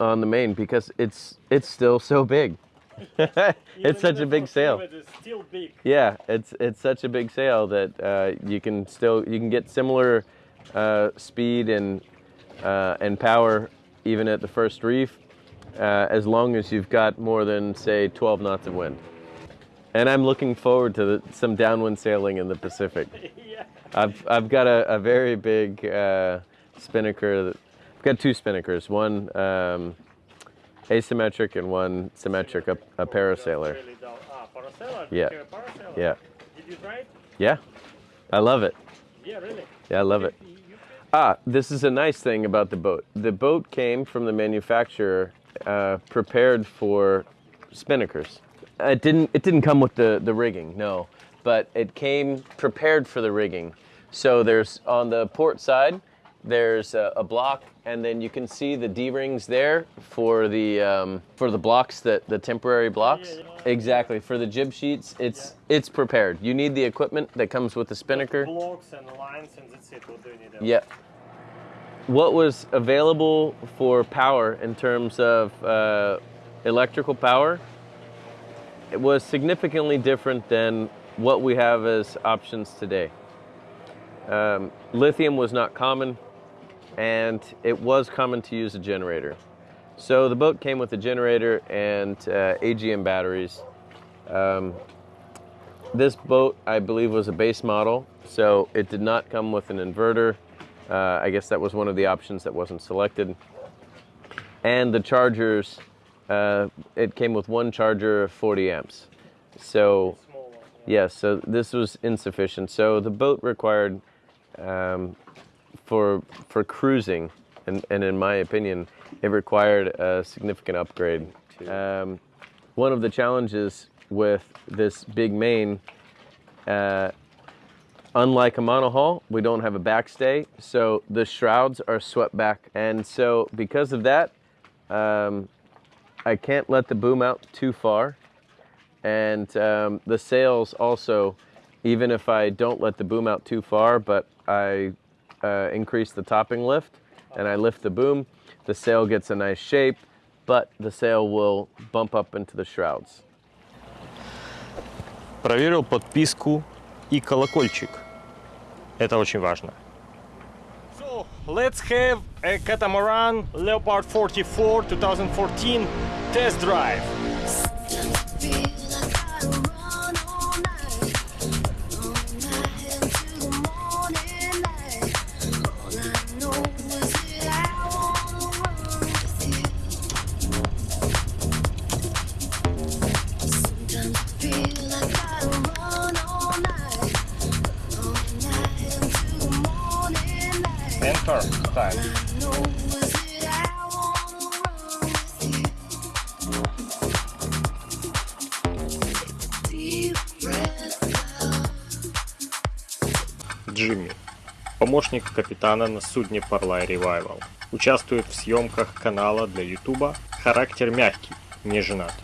on the main because it's it's still so big. it's such a big sail. Big. Yeah, it's it's such a big sail that uh, you can still you can get similar uh, speed and uh, and power even at the first reef, uh, as long as you've got more than say 12 knots of wind. And I'm looking forward to the, some downwind sailing in the Pacific. yeah. I've I've got a, a very big uh, spinnaker. That, I've got two spinnakers, one um, asymmetric and one symmetric, a, a Parasailor. Ah, Parasailor. Yeah. Parasailor. Yeah, Did you try it? yeah, I love it. Yeah, really. Yeah, I love it. Ah, this is a nice thing about the boat. The boat came from the manufacturer uh, prepared for spinnakers. It didn't. It didn't come with the the rigging, no, but it came prepared for the rigging. So there's on the port side, there's a, a block, and then you can see the D rings there for the um, for the blocks that the temporary blocks. Yeah, yeah. Exactly for the jib sheets. It's it's prepared. You need the equipment that comes with the spinnaker. Blocks and lines and that's it. What do you need? else? Yeah. What was available for power in terms of uh, electrical power? It was significantly different than what we have as options today. Um, lithium was not common, and it was common to use a generator. So the boat came with a generator and uh, AGM batteries. Um, this boat, I believe, was a base model, so it did not come with an inverter. Uh, I guess that was one of the options that wasn't selected. And the chargers, uh, it came with one charger of 40 amps. So, one. Yeah. yes, so this was insufficient. So the boat required, um, for for cruising, and, and in my opinion, it required a significant upgrade. Um, one of the challenges with this big main, uh, unlike a monohull, we don't have a backstay, so the shrouds are swept back, and so because of that, um, I can't let the boom out too far, and um, the sails also, even if I don't let the boom out too far, but I uh, increase the topping lift and I lift the boom, the sail gets a nice shape, but the sail will bump up into the shrouds. Проверил подписку и колокольчик. Это очень важно. So, let's have a catamaran Leopard 44 2014 test drive. Помощник капитана на судне Parlay Revival. Участвует в съемках канала для Ютуба. Характер мягкий, не женат.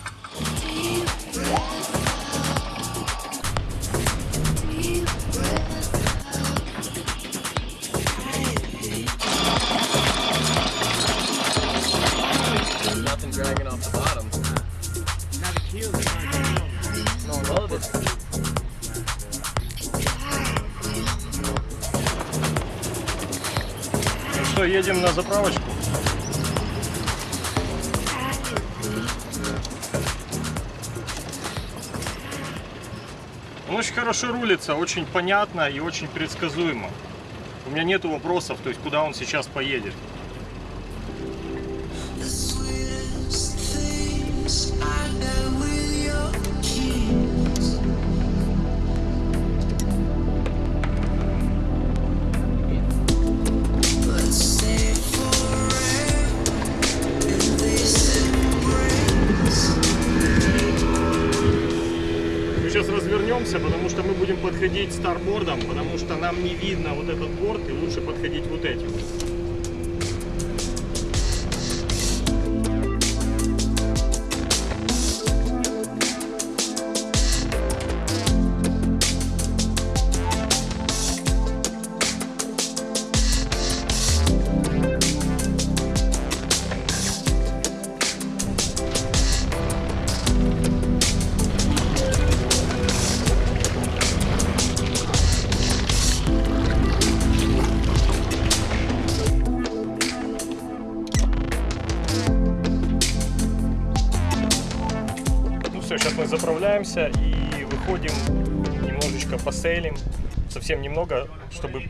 Едем на заправочку? Он очень хорошо рулится, очень понятно и очень предсказуемо. У меня нету вопросов, то есть куда он сейчас поедет. Посейлим. Совсем немного, чтобы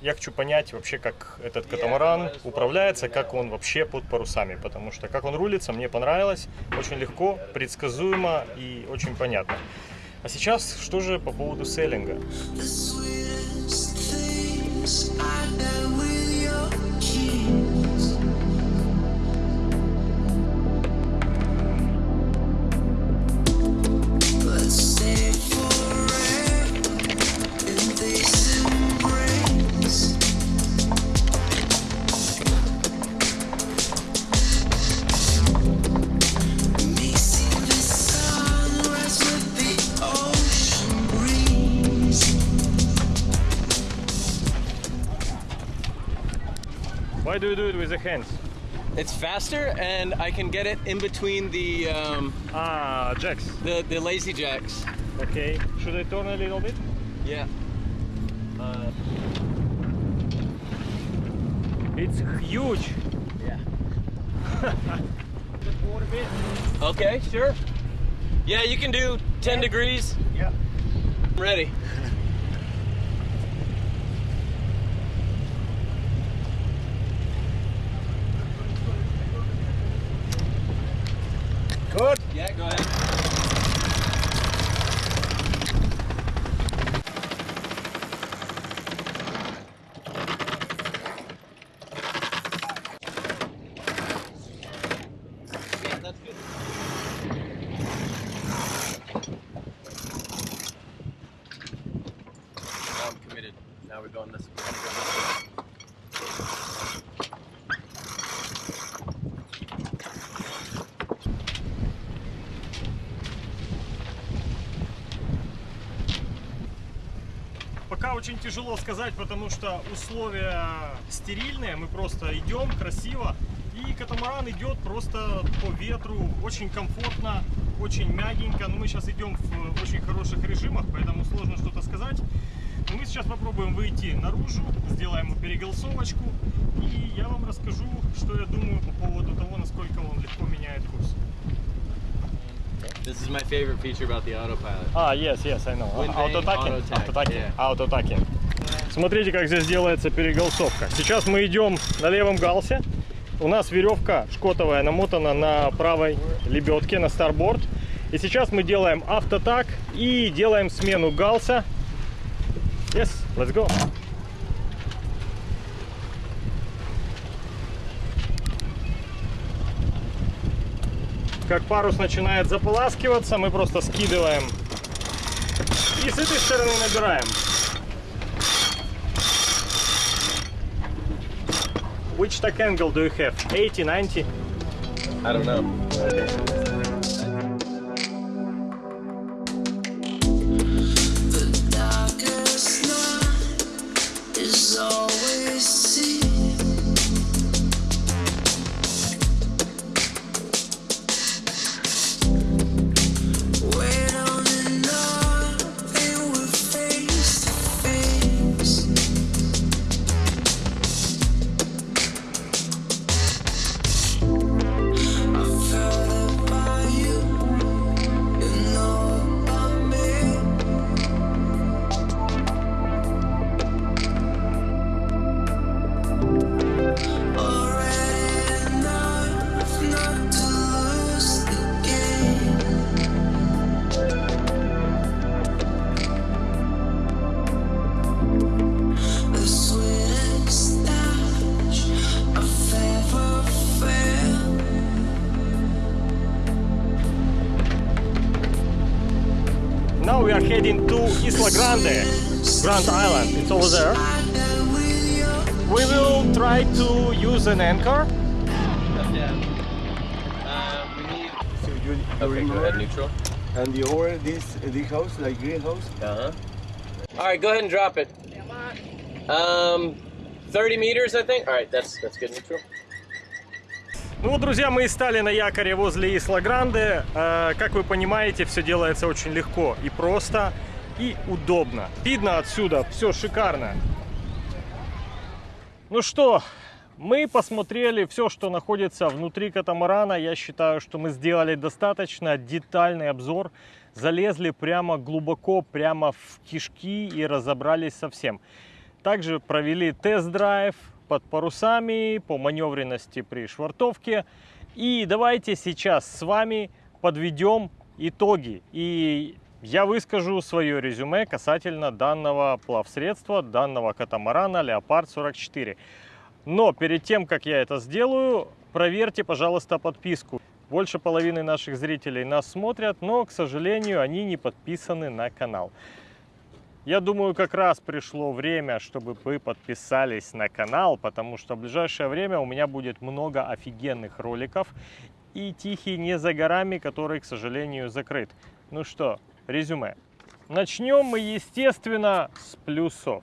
я хочу понять вообще, как этот катамаран управляется, как он вообще под парусами. Потому что как он рулится, мне понравилось. Очень легко, предсказуемо и очень понятно. А сейчас что же по поводу сейлинга? The hands? It's faster, and I can get it in between the um, Ah, jacks. the the lazy jacks. Okay. Should I turn a little bit? Yeah. Uh, It's huge. yeah. Just more a bit. Okay, sure. Yeah, you can do 10 degrees. Yeah. I'm ready. Сказать, потому что условия стерильные. Мы просто идем красиво. И катамаран идет просто по ветру. Очень комфортно, очень мягенько. Но мы сейчас идем в очень хороших режимах, поэтому сложно что-то сказать. Но мы сейчас попробуем выйти наружу, сделаем переголосовочку. И я вам расскажу, что я думаю по поводу того, насколько он легко меняет курс. This is my favorite feature about the autopilot. А, yes, yes, I know. Wind vane, Аутотакинг, auto-tack, аутотакинг, yeah. аутотакинг. Смотрите, как здесь делается переголосовка. Сейчас мы идем на левом галсе. У нас веревка шкотовая намотана на правой лебедке, на старборд. И сейчас мы делаем автотак и делаем смену галса. Yes, let's go. Как парус начинает заполаскиваться, мы просто скидываем и с этой стороны набираем. Which tack angle do you have? 80, 90? I don't know. 30 meters, I think. All right, that's that's good, neutral. Ну вот, друзья, мы и стали на якоре возле Исла Гранде. Э, Как вы понимаете, все делается очень легко и просто, и удобно. Видно отсюда, все шикарно. Ну что, мы посмотрели все, что находится внутри катамарана. Я считаю, что мы сделали достаточно детальный обзор. Залезли прямо глубоко, прямо в кишки и разобрались со всем. Также провели тест-драйв под парусами, по маневренности при швартовке. И давайте сейчас с вами подведем итоги. И я выскажу свое резюме касательно данного плавсредства, данного катамарана Леопард 44. Но перед тем, как я это сделаю, проверьте, пожалуйста, подписку. Больше половины наших зрителей нас смотрят, но, к сожалению, они не подписаны на канал. Я думаю, как раз пришло время, чтобы вы подписались на канал, потому что в ближайшее время у меня будет много офигенных роликов. И Тихий не за горами, который, к сожалению, закрыт. Ну что, резюме. Начнем мы, естественно, с плюсов.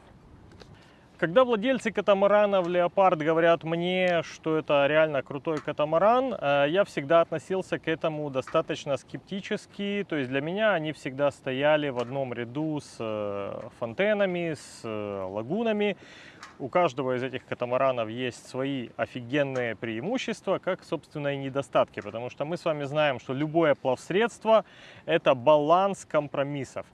Когда владельцы катамаранов Леопард говорят мне, что это реально крутой катамаран, э, я всегда относился к этому достаточно скептически. То есть для меня они всегда стояли в одном ряду с э, фонтенами, с э, лагунами. У каждого из этих катамаранов есть свои офигенные преимущества, как, собственно, и недостатки. Потому что мы с вами знаем, что любое плавсредство – это баланс компромиссов.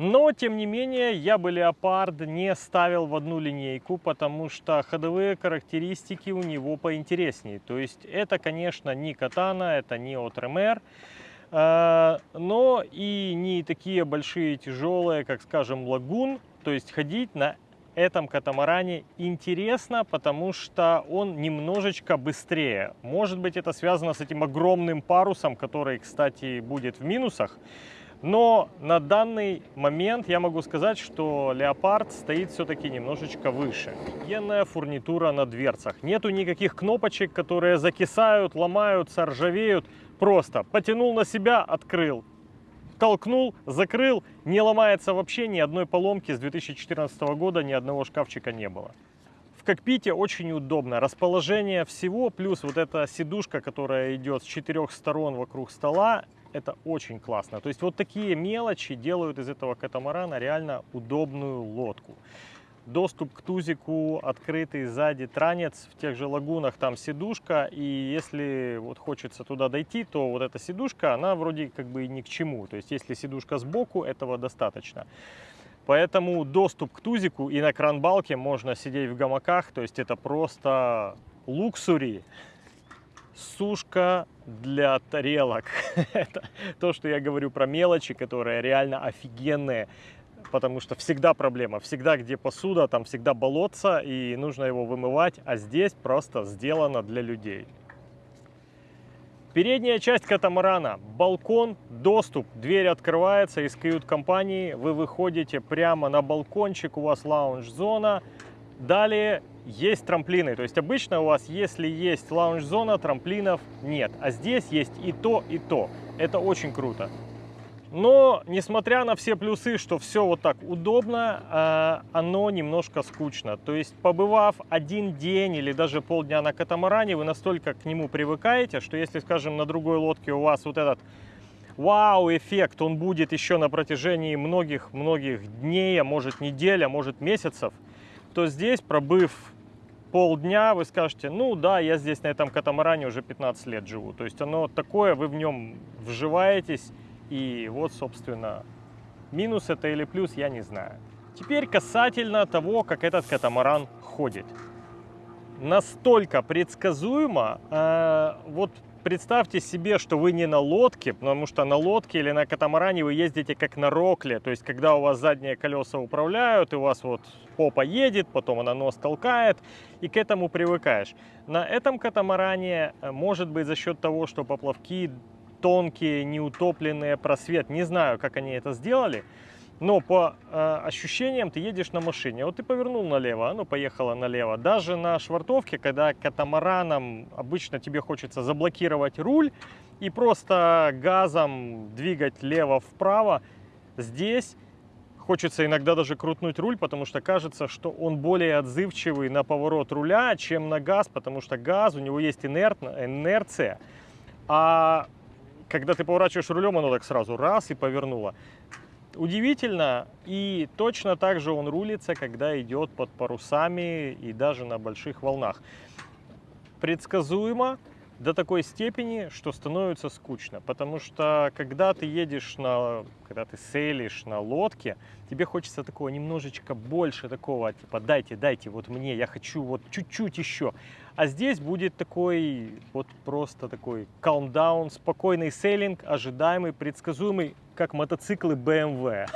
Но, тем не менее, я бы леопард не ставил в одну линейку, потому что ходовые характеристики у него поинтереснее. То есть это, конечно, не катана, это не от РМР, э, но и не такие большие тяжелые, как, скажем, лагун. То есть ходить на этом катамаране интересно, потому что он немножечко быстрее. Может быть, это связано с этим огромным парусом, который, кстати, будет в минусах. Но на данный момент я могу сказать, что Леопард стоит все-таки немножечко выше. Офигенная фурнитура на дверцах. Нету никаких кнопочек, которые закисают, ломаются, ржавеют. Просто потянул на себя, открыл. Толкнул, закрыл, не ломается вообще, ни одной поломки с 2014 года, ни одного шкафчика не было. В кокпите очень удобно. Расположение всего, плюс вот эта сидушка, которая идет с четырех сторон вокруг стола, это очень классно. То есть вот такие мелочи делают из этого катамарана реально удобную лодку. Доступ к тузику, открытый сзади транец, в тех же лагунах там сидушка, и если вот хочется туда дойти, то вот эта сидушка, она вроде как бы ни к чему. То есть если сидушка сбоку, этого достаточно. Поэтому доступ к тузику и на кранбалке можно сидеть в гамаках, то есть это просто луксури. Сушка для тарелок. Это то, что я говорю про мелочи, которые реально офигенные. Потому что всегда проблема. Всегда, где посуда, там всегда болотца, и нужно его вымывать. А здесь просто сделано для людей. Передняя часть катамарана, балкон, доступ, дверь открывается из кают-компании, вы выходите прямо на балкончик, у вас лаунж-зона, Далее есть трамплины. То есть обычно у вас, если есть лаунж-зона, трамплинов нет. А здесь есть и то, и то. Это очень круто. Но, несмотря на все плюсы, что все вот так удобно, э, оно немножко скучно. То есть, побывав один день или даже полдня на катамаране, вы настолько к нему привыкаете, что если, скажем, на другой лодке у вас вот этот вау-эффект, он будет еще на протяжении многих-многих дней, а может недель, а может месяцев, то здесь, пробыв полдня, вы скажете, ну да, я здесь на этом катамаране уже 15 лет живу. То есть оно такое, вы в нем вживаетесь, и вот, собственно, минус это или плюс, я не знаю. Теперь касательно того, как этот катамаран ходит. Настолько предсказуемо, э, вот представьте себе, что вы не на лодке, потому что на лодке или на катамаране вы ездите как на рокле, то есть когда у вас задние колеса управляют, и у вас вот попа едет, потом она нос толкает, и к этому привыкаешь. На этом катамаране, э, может быть, за счет того, что поплавки тонкие, неутопленные, просвет, не знаю, как они это сделали, но по э, ощущениям ты едешь на машине. Вот ты повернул налево, оно поехало налево. Даже на швартовке, когда катамараном обычно тебе хочется заблокировать руль и просто газом двигать лево-вправо, здесь хочется иногда даже крутнуть руль, потому что кажется, что он более отзывчивый на поворот руля, чем на газ, потому что газ, у него есть инертно, инерция, а когда ты поворачиваешь рулем, оно так сразу раз и повернуло. Удивительно, и точно так же он рулится, когда идет под парусами и даже на больших волнах. Предсказуемо до такой степени, что становится скучно. Потому что когда ты едешь на, когда ты сейлишь на лодке, тебе хочется такого немножечко больше такого, типа дайте, дайте, вот мне, я хочу вот чуть-чуть еще. А здесь будет такой, вот просто такой calm down, спокойный сейлинг, ожидаемый, предсказуемый, как мотоциклы BMW.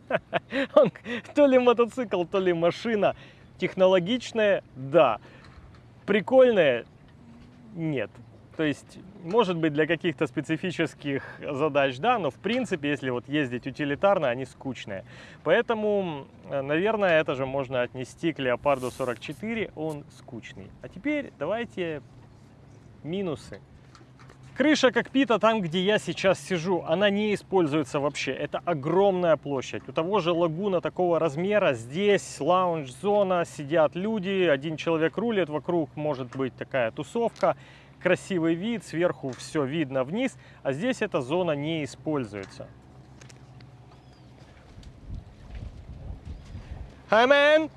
Он то ли мотоцикл, то ли машина. Технологичная, да. Прикольная, нет. То есть, может быть, для каких-то специфических задач, да, но в принципе, если вот ездить утилитарно, они скучные. Поэтому, э, наверное, это же можно отнести к Леопарду 44, он скучный. А теперь давайте минусы. Крыша кокпита там, где я сейчас сижу, она не используется вообще. Это огромная площадь. У того же лагуна такого размера. Здесь лаунж-зона, сидят люди, один человек рулит, вокруг может быть такая тусовка. Красивый вид, сверху все видно вниз, а здесь эта зона не используется. Hi, man!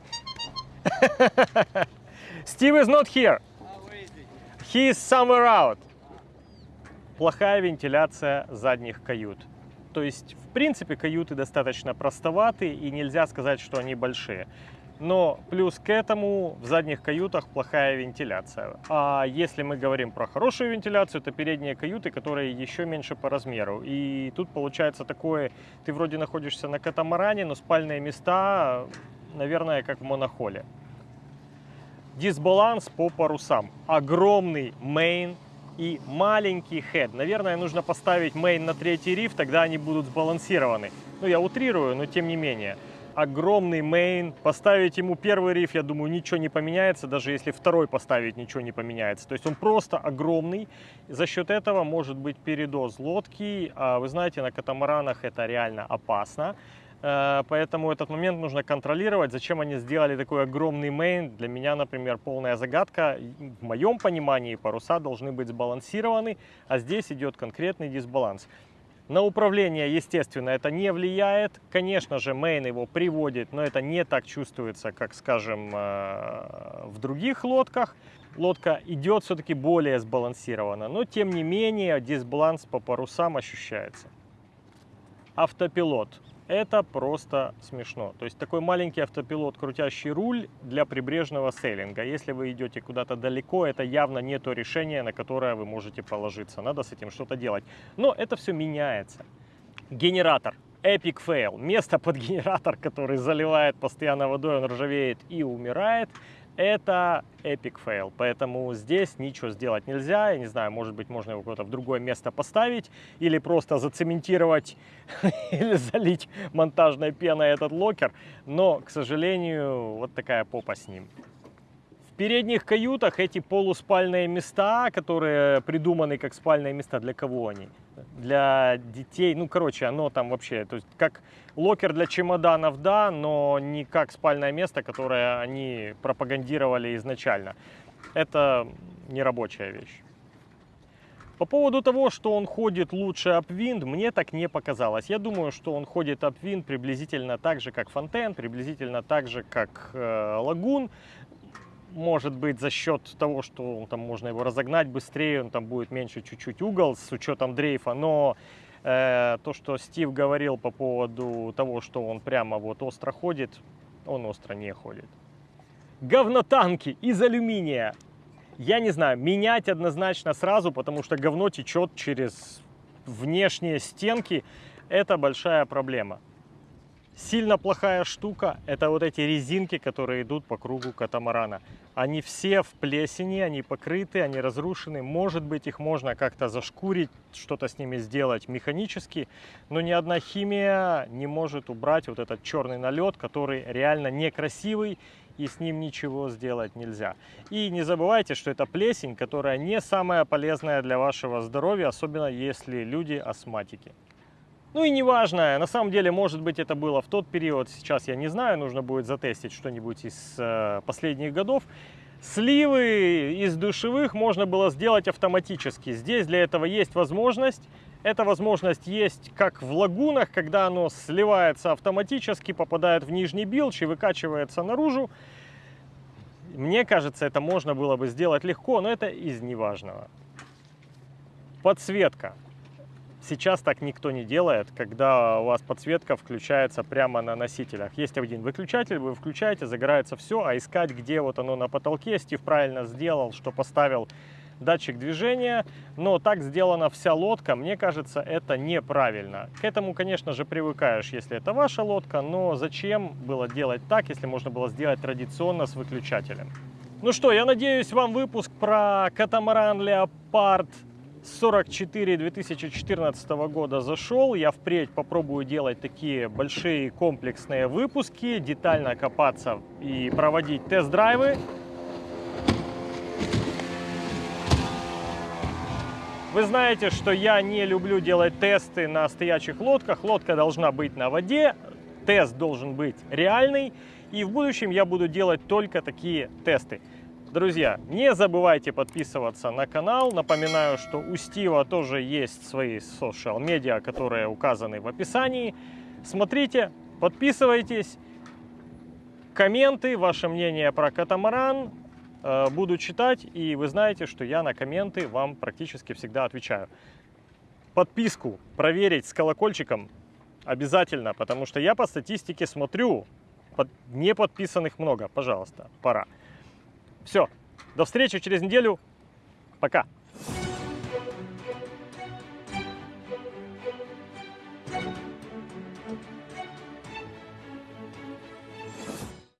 Steve is not here. He is somewhere out. Плохая вентиляция задних кают. То есть, в принципе, каюты достаточно простоваты и нельзя сказать, что они большие. Но плюс к этому в задних каютах плохая вентиляция. А если мы говорим про хорошую вентиляцию, то передние каюты, которые еще меньше по размеру. И тут получается такое, ты вроде находишься на катамаране, но спальные места, наверное, как в монохоле. Дисбаланс по парусам. Огромный мейн и маленький хед. Наверное, нужно поставить мейн на третий риф, тогда они будут сбалансированы. Ну, я утрирую, но тем не менее огромный мейн. Поставить ему первый риф, я думаю, ничего не поменяется, даже если второй поставить, ничего не поменяется. То есть он просто огромный. За счет этого может быть передоз лодки. А вы знаете, на катамаранах это реально опасно. Э, Поэтому этот момент нужно контролировать. Зачем они сделали такой огромный мейн? Для меня, например, полная загадка. В моем понимании паруса должны быть сбалансированы, а здесь идет конкретный дисбаланс. На управление, естественно, это не влияет. Конечно же, мейн его приводит, но это не так чувствуется, как, скажем, э, в других лодках. Лодка идет все-таки более сбалансированно, но тем не менее дисбаланс по парусам ощущается. Автопилот. Это просто смешно. То есть такой маленький автопилот, крутящий руль для прибрежного сейлинга. Если вы идете куда-то далеко, это явно не то решение, на которое вы можете положиться. Надо с этим что-то делать. Но это все меняется. Генератор. Epic fail. Место под генератор, который заливает постоянно водой, он ржавеет и умирает. Это эпик фейл. Поэтому здесь ничего сделать нельзя. Я не знаю, может быть, можно его куда-то в другое место поставить или просто зацементировать или залить монтажной пеной этот локер. Но, к сожалению, вот такая попа с ним. Передних каютах эти полуспальные места, которые придуманы как спальные места, для кого они? Для детей. Ну, короче, оно там вообще, то есть как локер для чемоданов, да, но не как спальное место, которое они пропагандировали изначально. Это не рабочая вещь. По поводу того, что он ходит лучше Upwind, мне так не показалось. Я думаю, что он ходит Upwind приблизительно так же, как Фонтен, приблизительно так же, как э, Лагун. Может быть, за счет того, что там можно его разогнать быстрее, он там будет меньше чуть-чуть угол с учетом дрейфа. Но э, то, что Стив говорил по поводу того, что он прямо вот остро ходит, он остро не ходит. Говнотанки из алюминия. Я не знаю, менять однозначно сразу, потому что говно течет через внешние стенки. Это большая проблема. Сильно плохая штука – это вот эти резинки, которые идут по кругу катамарана. Они все в плесени, они покрыты, они разрушены. Может быть, их можно как-то зашкурить, что-то с ними сделать механически, но ни одна химия не может убрать вот этот черный налет, который реально некрасивый и с ним ничего сделать нельзя. И не забывайте, что это плесень, которая не самая полезная для вашего здоровья, особенно если люди астматики. Ну и неважно, на самом деле, может быть, это было в тот период, сейчас я не знаю, нужно будет затестить что-нибудь из э, последних годов. Сливы из душевых можно было сделать автоматически. Здесь для этого есть возможность. Эта возможность есть как в лагунах, когда оно сливается автоматически, попадает в нижний билч и выкачивается наружу. Мне кажется, это можно было бы сделать легко, но это из неважного. Подсветка. Сейчас так никто не делает, когда у вас подсветка включается прямо на носителях. Есть один выключатель, вы включаете, загорается все, а искать, где вот оно на потолке, Стив правильно сделал, что поставил датчик движения, но так сделана вся лодка, мне кажется, это неправильно. К этому, конечно же, привыкаешь, если это ваша лодка, но зачем было делать так, если можно было сделать традиционно с выключателем? Ну что, я надеюсь, вам выпуск про катамаран Леопард 44 2014 года зашел. Я впредь попробую делать такие большие комплексные выпуски, детально копаться и проводить тест-драйвы. Вы знаете, что я не люблю делать тесты на стоячих лодках. Лодка должна быть на воде, тест должен быть реальный. И в будущем я буду делать только такие тесты. Друзья, не забывайте подписываться на канал. Напоминаю, что у Стива тоже есть свои социал медиа, которые указаны в описании. Смотрите, подписывайтесь. Комменты, ваше мнение про катамаран э, буду читать. И вы знаете, что я на комменты вам практически всегда отвечаю. Подписку проверить с колокольчиком обязательно, потому что я по статистике смотрю, под, не подписанных много. Пожалуйста, пора. Все, до встречи через неделю. Пока.